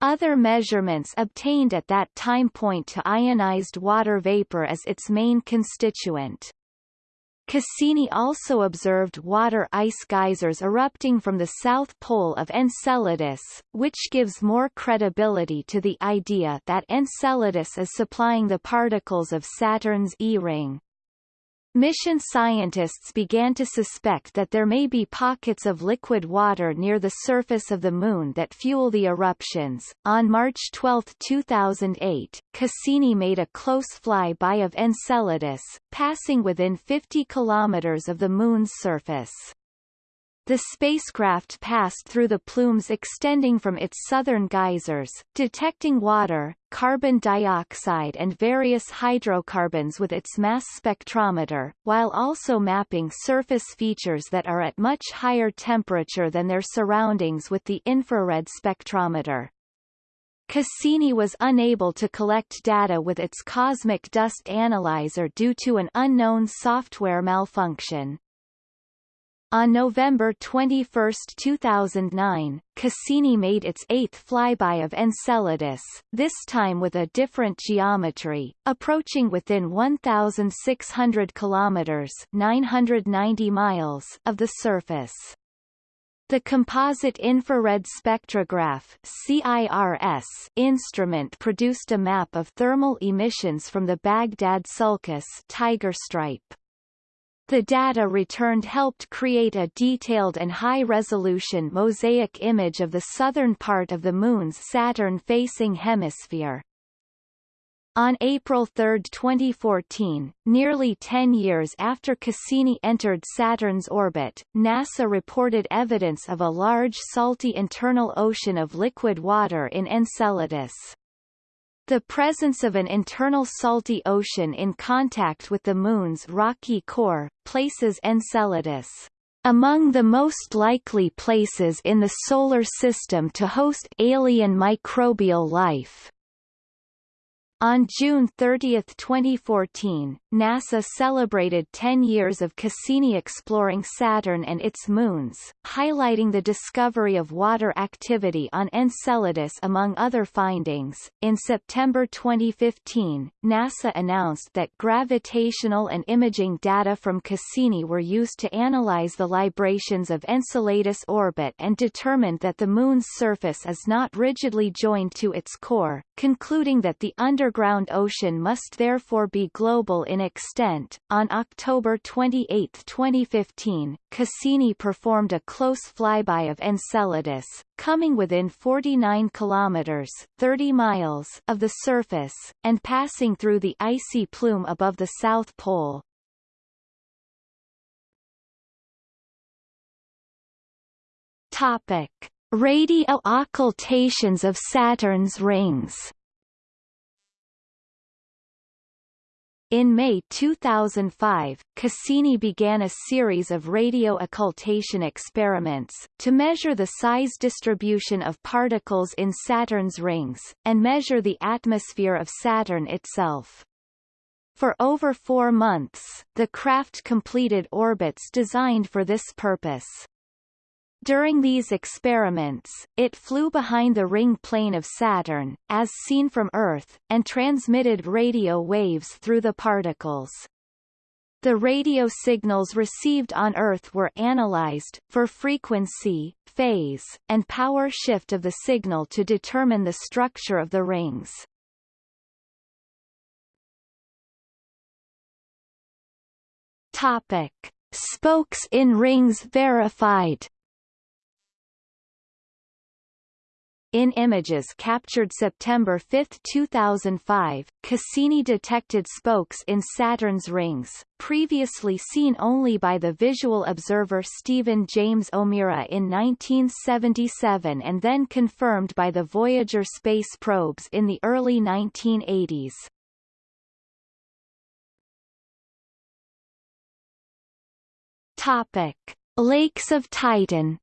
Other measurements obtained at that time point to ionized water vapor as its main constituent. Cassini also observed water ice geysers erupting from the south pole of Enceladus, which gives more credibility to the idea that Enceladus is supplying the particles of Saturn's E-ring. Mission scientists began to suspect that there may be pockets of liquid water near the surface of the Moon that fuel the eruptions. On March 12, 2008, Cassini made a close flyby of Enceladus, passing within 50 kilometers of the Moon's surface. The spacecraft passed through the plumes extending from its southern geysers, detecting water, carbon dioxide and various hydrocarbons with its mass spectrometer, while also mapping surface features that are at much higher temperature than their surroundings with the infrared spectrometer. Cassini was unable to collect data with its cosmic dust analyzer due to an unknown software malfunction. On November 21, 2009, Cassini made its eighth flyby of Enceladus, this time with a different geometry, approaching within 1,600 kilometers (990 miles) of the surface. The Composite Infrared Spectrograph CIRS instrument produced a map of thermal emissions from the Baghdad Sulcus tiger stripe. The data returned helped create a detailed and high-resolution mosaic image of the southern part of the Moon's Saturn-facing hemisphere. On April 3, 2014, nearly 10 years after Cassini entered Saturn's orbit, NASA reported evidence of a large salty internal ocean of liquid water in Enceladus. The presence of an internal salty ocean in contact with the Moon's rocky core, places Enceladus among the most likely places in the Solar System to host alien microbial life. On June 30, 2014, NASA celebrated 10 years of Cassini exploring Saturn and its moons, highlighting the discovery of water activity on Enceladus among other findings. In September 2015, NASA announced that gravitational and imaging data from Cassini were used to analyze the librations of Enceladus orbit and determined that the Moon's surface is not rigidly joined to its core, concluding that the under underground ocean must therefore be global in extent. On October 28, 2015, Cassini performed a close flyby of Enceladus, coming within 49 kilometers 30 miles of the surface, and passing through the icy plume above the South Pole. Topic: Radio occultations of Saturn's rings In May 2005, Cassini began a series of radio occultation experiments, to measure the size distribution of particles in Saturn's rings, and measure the atmosphere of Saturn itself. For over four months, the craft completed orbits designed for this purpose. During these experiments, it flew behind the ring plane of Saturn, as seen from Earth, and transmitted radio waves through the particles. The radio signals received on Earth were analyzed, for frequency, phase, and power shift of the signal to determine the structure of the rings. Topic. Spokes in rings verified In images captured September 5, 2005, Cassini detected spokes in Saturn's rings, previously seen only by the visual observer Stephen James O'Meara in 1977 and then confirmed by the Voyager space probes in the early 1980s. Topic. Lakes of Titan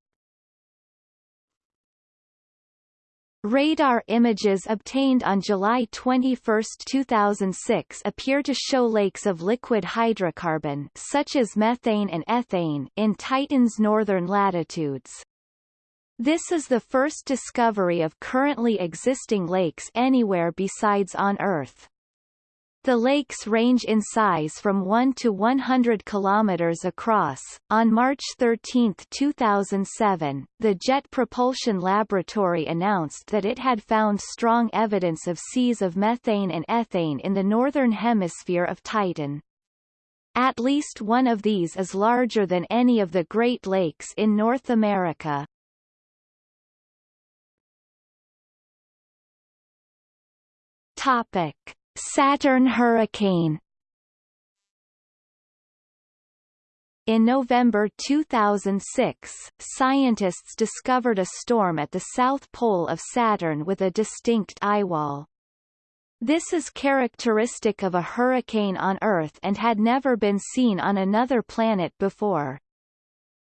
Radar images obtained on July 21, 2006 appear to show lakes of liquid hydrocarbon such as methane and ethane in Titan's northern latitudes. This is the first discovery of currently existing lakes anywhere besides on Earth. The lakes range in size from 1 to 100 kilometers across. On March 13, 2007, the Jet Propulsion Laboratory announced that it had found strong evidence of seas of methane and ethane in the northern hemisphere of Titan. At least one of these is larger than any of the Great Lakes in North America. Topic Saturn hurricane In November 2006, scientists discovered a storm at the south pole of Saturn with a distinct eyewall. This is characteristic of a hurricane on Earth and had never been seen on another planet before.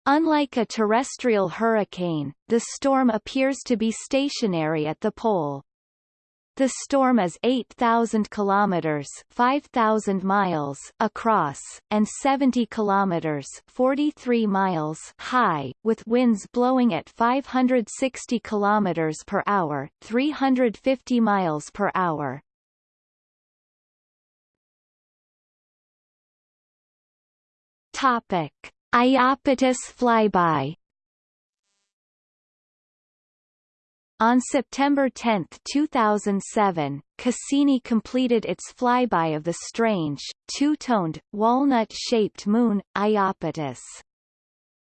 Unlike a terrestrial hurricane, the storm appears to be stationary at the pole. The storm is 8,000 kilometers (5,000 miles) across and 70 kilometers (43 miles) high, with winds blowing at 560 kilometers per hour (350 miles per hour). Topic: Iapetus flyby On September 10, 2007, Cassini completed its flyby of the strange, two-toned, walnut-shaped moon, Iapetus.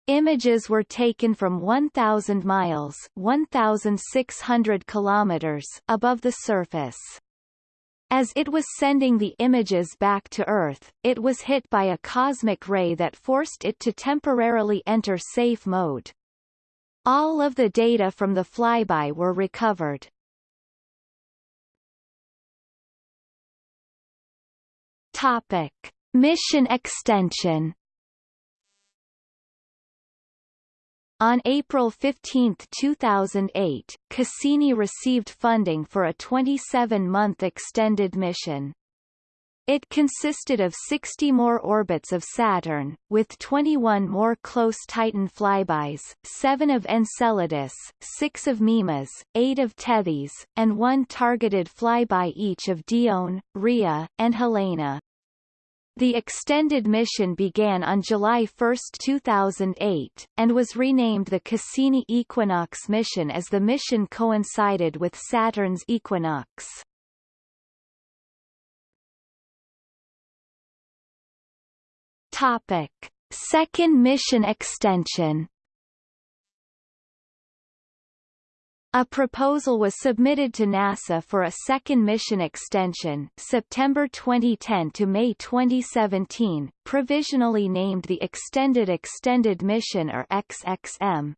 Images were taken from 1,000 miles 1,600 kilometers above the surface. As it was sending the images back to Earth, it was hit by a cosmic ray that forced it to temporarily enter safe mode. All of the data from the flyby were recovered. Topic: Mission extension. On April 15, 2008, Cassini received funding for a 27-month extended mission. It consisted of 60 more orbits of Saturn, with 21 more close Titan flybys, 7 of Enceladus, 6 of Mimas, 8 of Tethys, and 1 targeted flyby each of Dione, Rhea, and Helene. The extended mission began on July 1, 2008, and was renamed the Cassini Equinox mission as the mission coincided with Saturn's equinox. Topic: Second mission extension. A proposal was submitted to NASA for a second mission extension September 2010 to May 2017, provisionally named the Extended Extended Mission or XXM.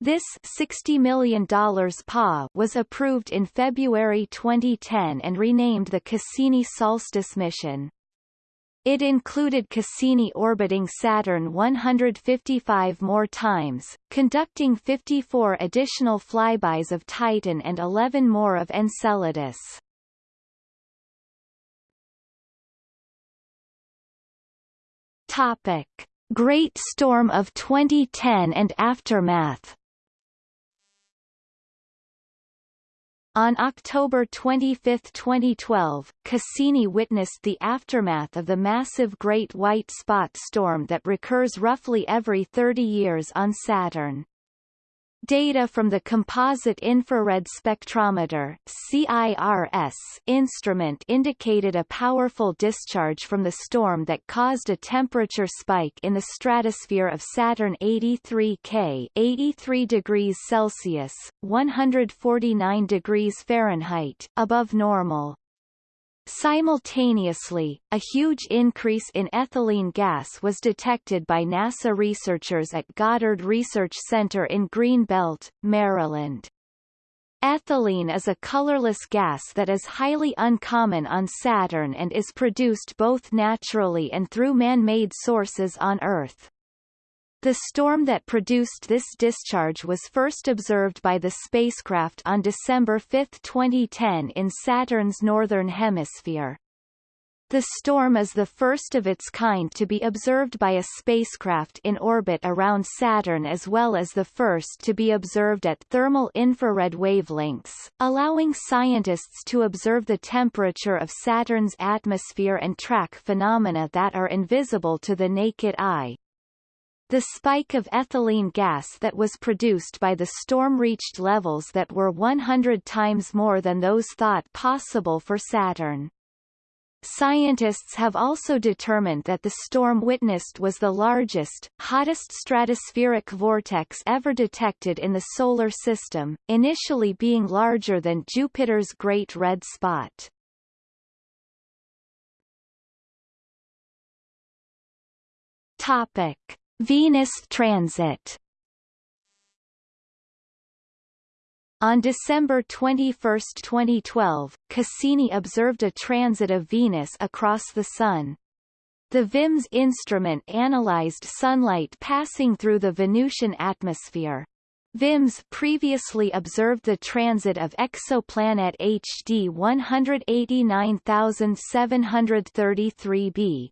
This $60 million PA was approved in February 2010 and renamed the Cassini Solstice mission. It included Cassini orbiting Saturn 155 more times, conducting 54 additional flybys of Titan and 11 more of Enceladus. Topic: Great Storm of 2010 and aftermath On October 25, 2012, Cassini witnessed the aftermath of the massive Great White Spot Storm that recurs roughly every 30 years on Saturn. Data from the Composite Infrared Spectrometer CIRS instrument indicated a powerful discharge from the storm that caused a temperature spike in the stratosphere of Saturn 83 K 83 degrees Celsius, 149 degrees Fahrenheit above normal. Simultaneously, a huge increase in ethylene gas was detected by NASA researchers at Goddard Research Center in Greenbelt, Maryland. Ethylene is a colorless gas that is highly uncommon on Saturn and is produced both naturally and through man-made sources on Earth. The storm that produced this discharge was first observed by the spacecraft on December 5, 2010 in Saturn's northern hemisphere. The storm is the first of its kind to be observed by a spacecraft in orbit around Saturn as well as the first to be observed at thermal infrared wavelengths, allowing scientists to observe the temperature of Saturn's atmosphere and track phenomena that are invisible to the naked eye. The spike of ethylene gas that was produced by the storm reached levels that were 100 times more than those thought possible for Saturn. Scientists have also determined that the storm witnessed was the largest, hottest stratospheric vortex ever detected in the Solar System, initially being larger than Jupiter's Great Red Spot. Topic. Venus transit On December 21, 2012, Cassini observed a transit of Venus across the Sun. The VIMS instrument analyzed sunlight passing through the Venusian atmosphere. VIMS previously observed the transit of exoplanet HD 189733b.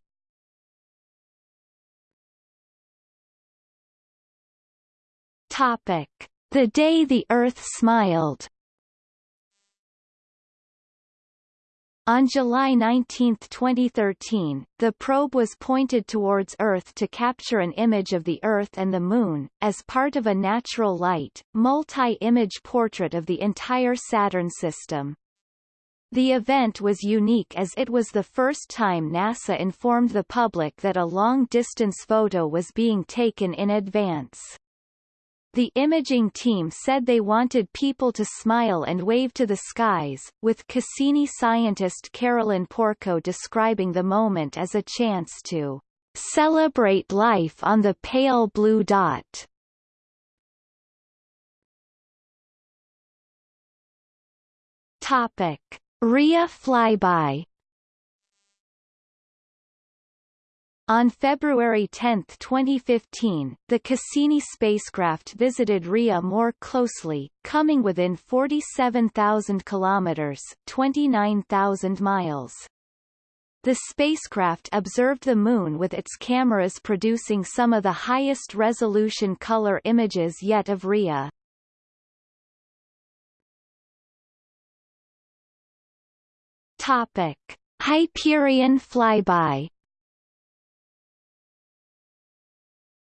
Topic the Day the Earth Smiled On July 19, 2013, the probe was pointed towards Earth to capture an image of the Earth and the Moon, as part of a natural light, multi-image portrait of the entire Saturn system. The event was unique as it was the first time NASA informed the public that a long-distance photo was being taken in advance. The imaging team said they wanted people to smile and wave to the skies, with Cassini scientist Carolyn Porco describing the moment as a chance to celebrate life on the pale blue dot. Topic: Rhea flyby On February 10, 2015, the Cassini spacecraft visited Rhea more closely, coming within 47,000 kilometers (29,000 miles). The spacecraft observed the Moon with its cameras producing some of the highest resolution color images yet of Rhea. Topic: Hyperion flyby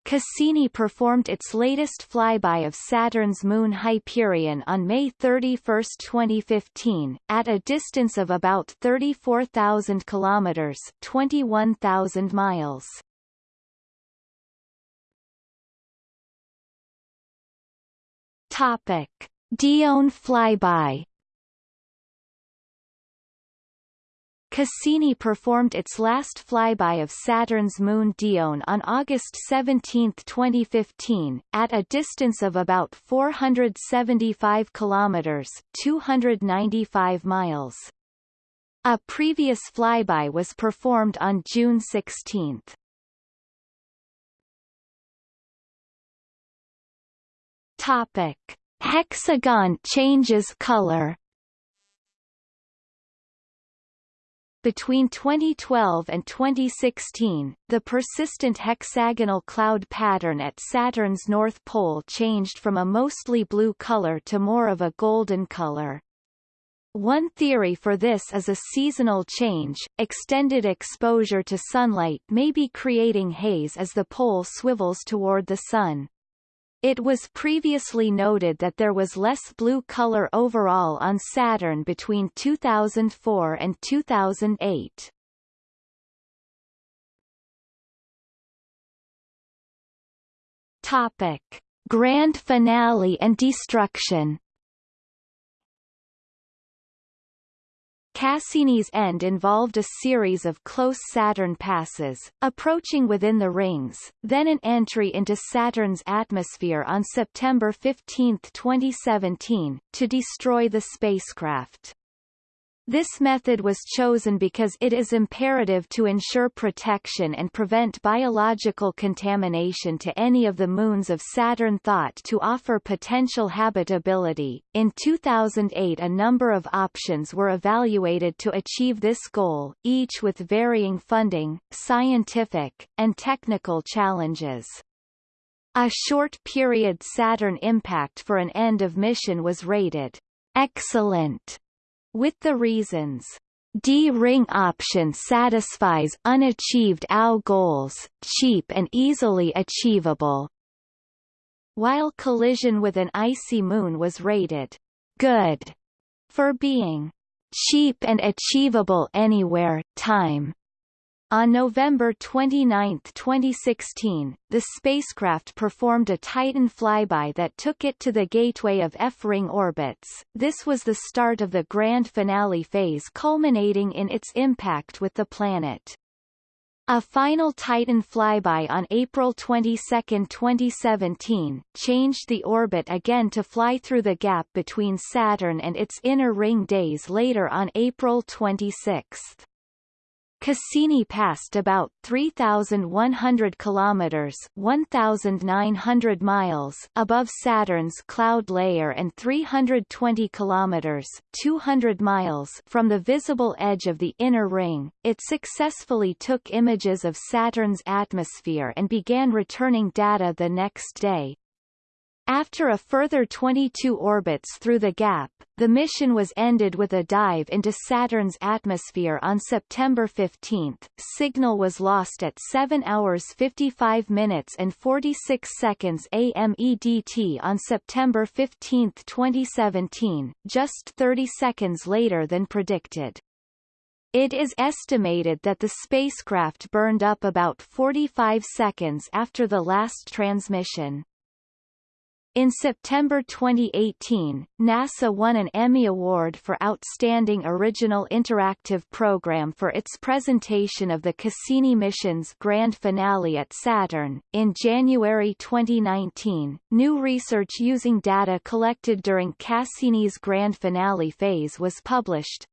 Cassini performed its latest flyby of Saturn's moon Hyperion on May 31, 2015, at a distance of about 34,000 kilometers (21,000 miles). Topic: Dione flyby Cassini performed its last flyby of Saturn's moon Dione on August 17, 2015, at a distance of about 475 kilometers (295 miles). A previous flyby was performed on June 16. Topic: Hexagon changes color. Between 2012 and 2016, the persistent hexagonal cloud pattern at Saturn's north pole changed from a mostly blue color to more of a golden color. One theory for this is a seasonal change. Extended exposure to sunlight may be creating haze as the pole swivels toward the sun. It was previously noted that there was less blue color overall on Saturn between 2004 and 2008. Topic: Grand finale and destruction. Cassini's end involved a series of close Saturn passes, approaching within the rings, then an entry into Saturn's atmosphere on September 15, 2017, to destroy the spacecraft. This method was chosen because it is imperative to ensure protection and prevent biological contamination to any of the moons of Saturn thought to offer potential habitability. In 2008, a number of options were evaluated to achieve this goal, each with varying funding, scientific, and technical challenges. A short period Saturn impact for an end of mission was rated excellent with the reasons. D-ring option satisfies unachieved OW goals, cheap and easily achievable, while collision with an icy moon was rated good for being cheap and achievable anywhere, time, on November 29, 2016, the spacecraft performed a Titan flyby that took it to the gateway of F-ring orbits. This was the start of the grand finale phase culminating in its impact with the planet. A final Titan flyby on April 22, 2017, changed the orbit again to fly through the gap between Saturn and its inner ring days later on April 26. Cassini passed about 3,100 kilometers (1,900 miles) above Saturn's cloud layer and 320 kilometers (200 miles) from the visible edge of the inner ring. It successfully took images of Saturn's atmosphere and began returning data the next day, after a further 22 orbits through the gap, the mission was ended with a dive into Saturn's atmosphere on September 15. Signal was lost at 7 hours 55 minutes and 46 seconds AMEDT on September 15, 2017, just 30 seconds later than predicted. It is estimated that the spacecraft burned up about 45 seconds after the last transmission. In September 2018, NASA won an Emmy Award for Outstanding Original Interactive Program for its presentation of the Cassini mission's grand finale at Saturn. In January 2019, new research using data collected during Cassini's grand finale phase was published,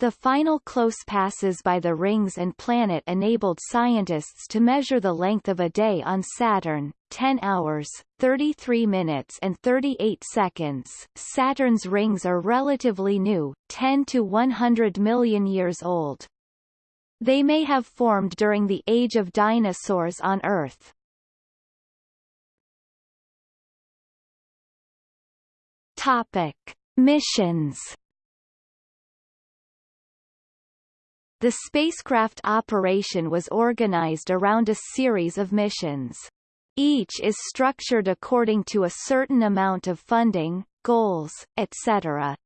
the final close passes by the rings and planet enabled scientists to measure the length of a day on Saturn, 10 hours, 33 minutes and 38 seconds. Saturn's rings are relatively new, 10 to 100 million years old. They may have formed during the age of dinosaurs on Earth. Topic: Missions The spacecraft operation was organized around a series of missions. Each is structured according to a certain amount of funding, goals, etc.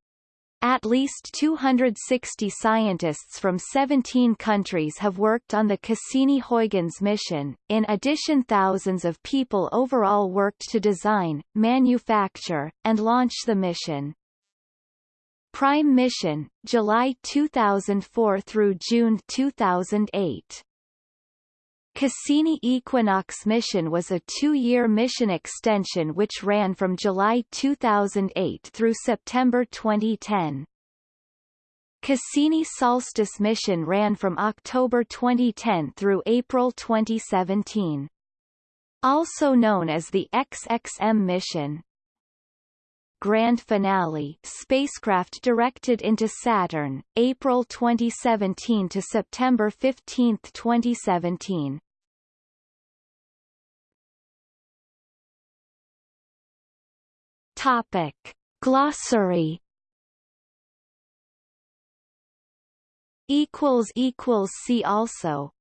At least 260 scientists from 17 countries have worked on the Cassini-Huygens mission. In addition thousands of people overall worked to design, manufacture, and launch the mission. Prime Mission, July 2004 through June 2008. Cassini Equinox mission was a two-year mission extension which ran from July 2008 through September 2010. Cassini Solstice mission ran from October 2010 through April 2017. Also known as the XXM mission, Grand Finale spacecraft directed into Saturn, April 2017 to September 15, 2017. Topic. Glossary equals equals see also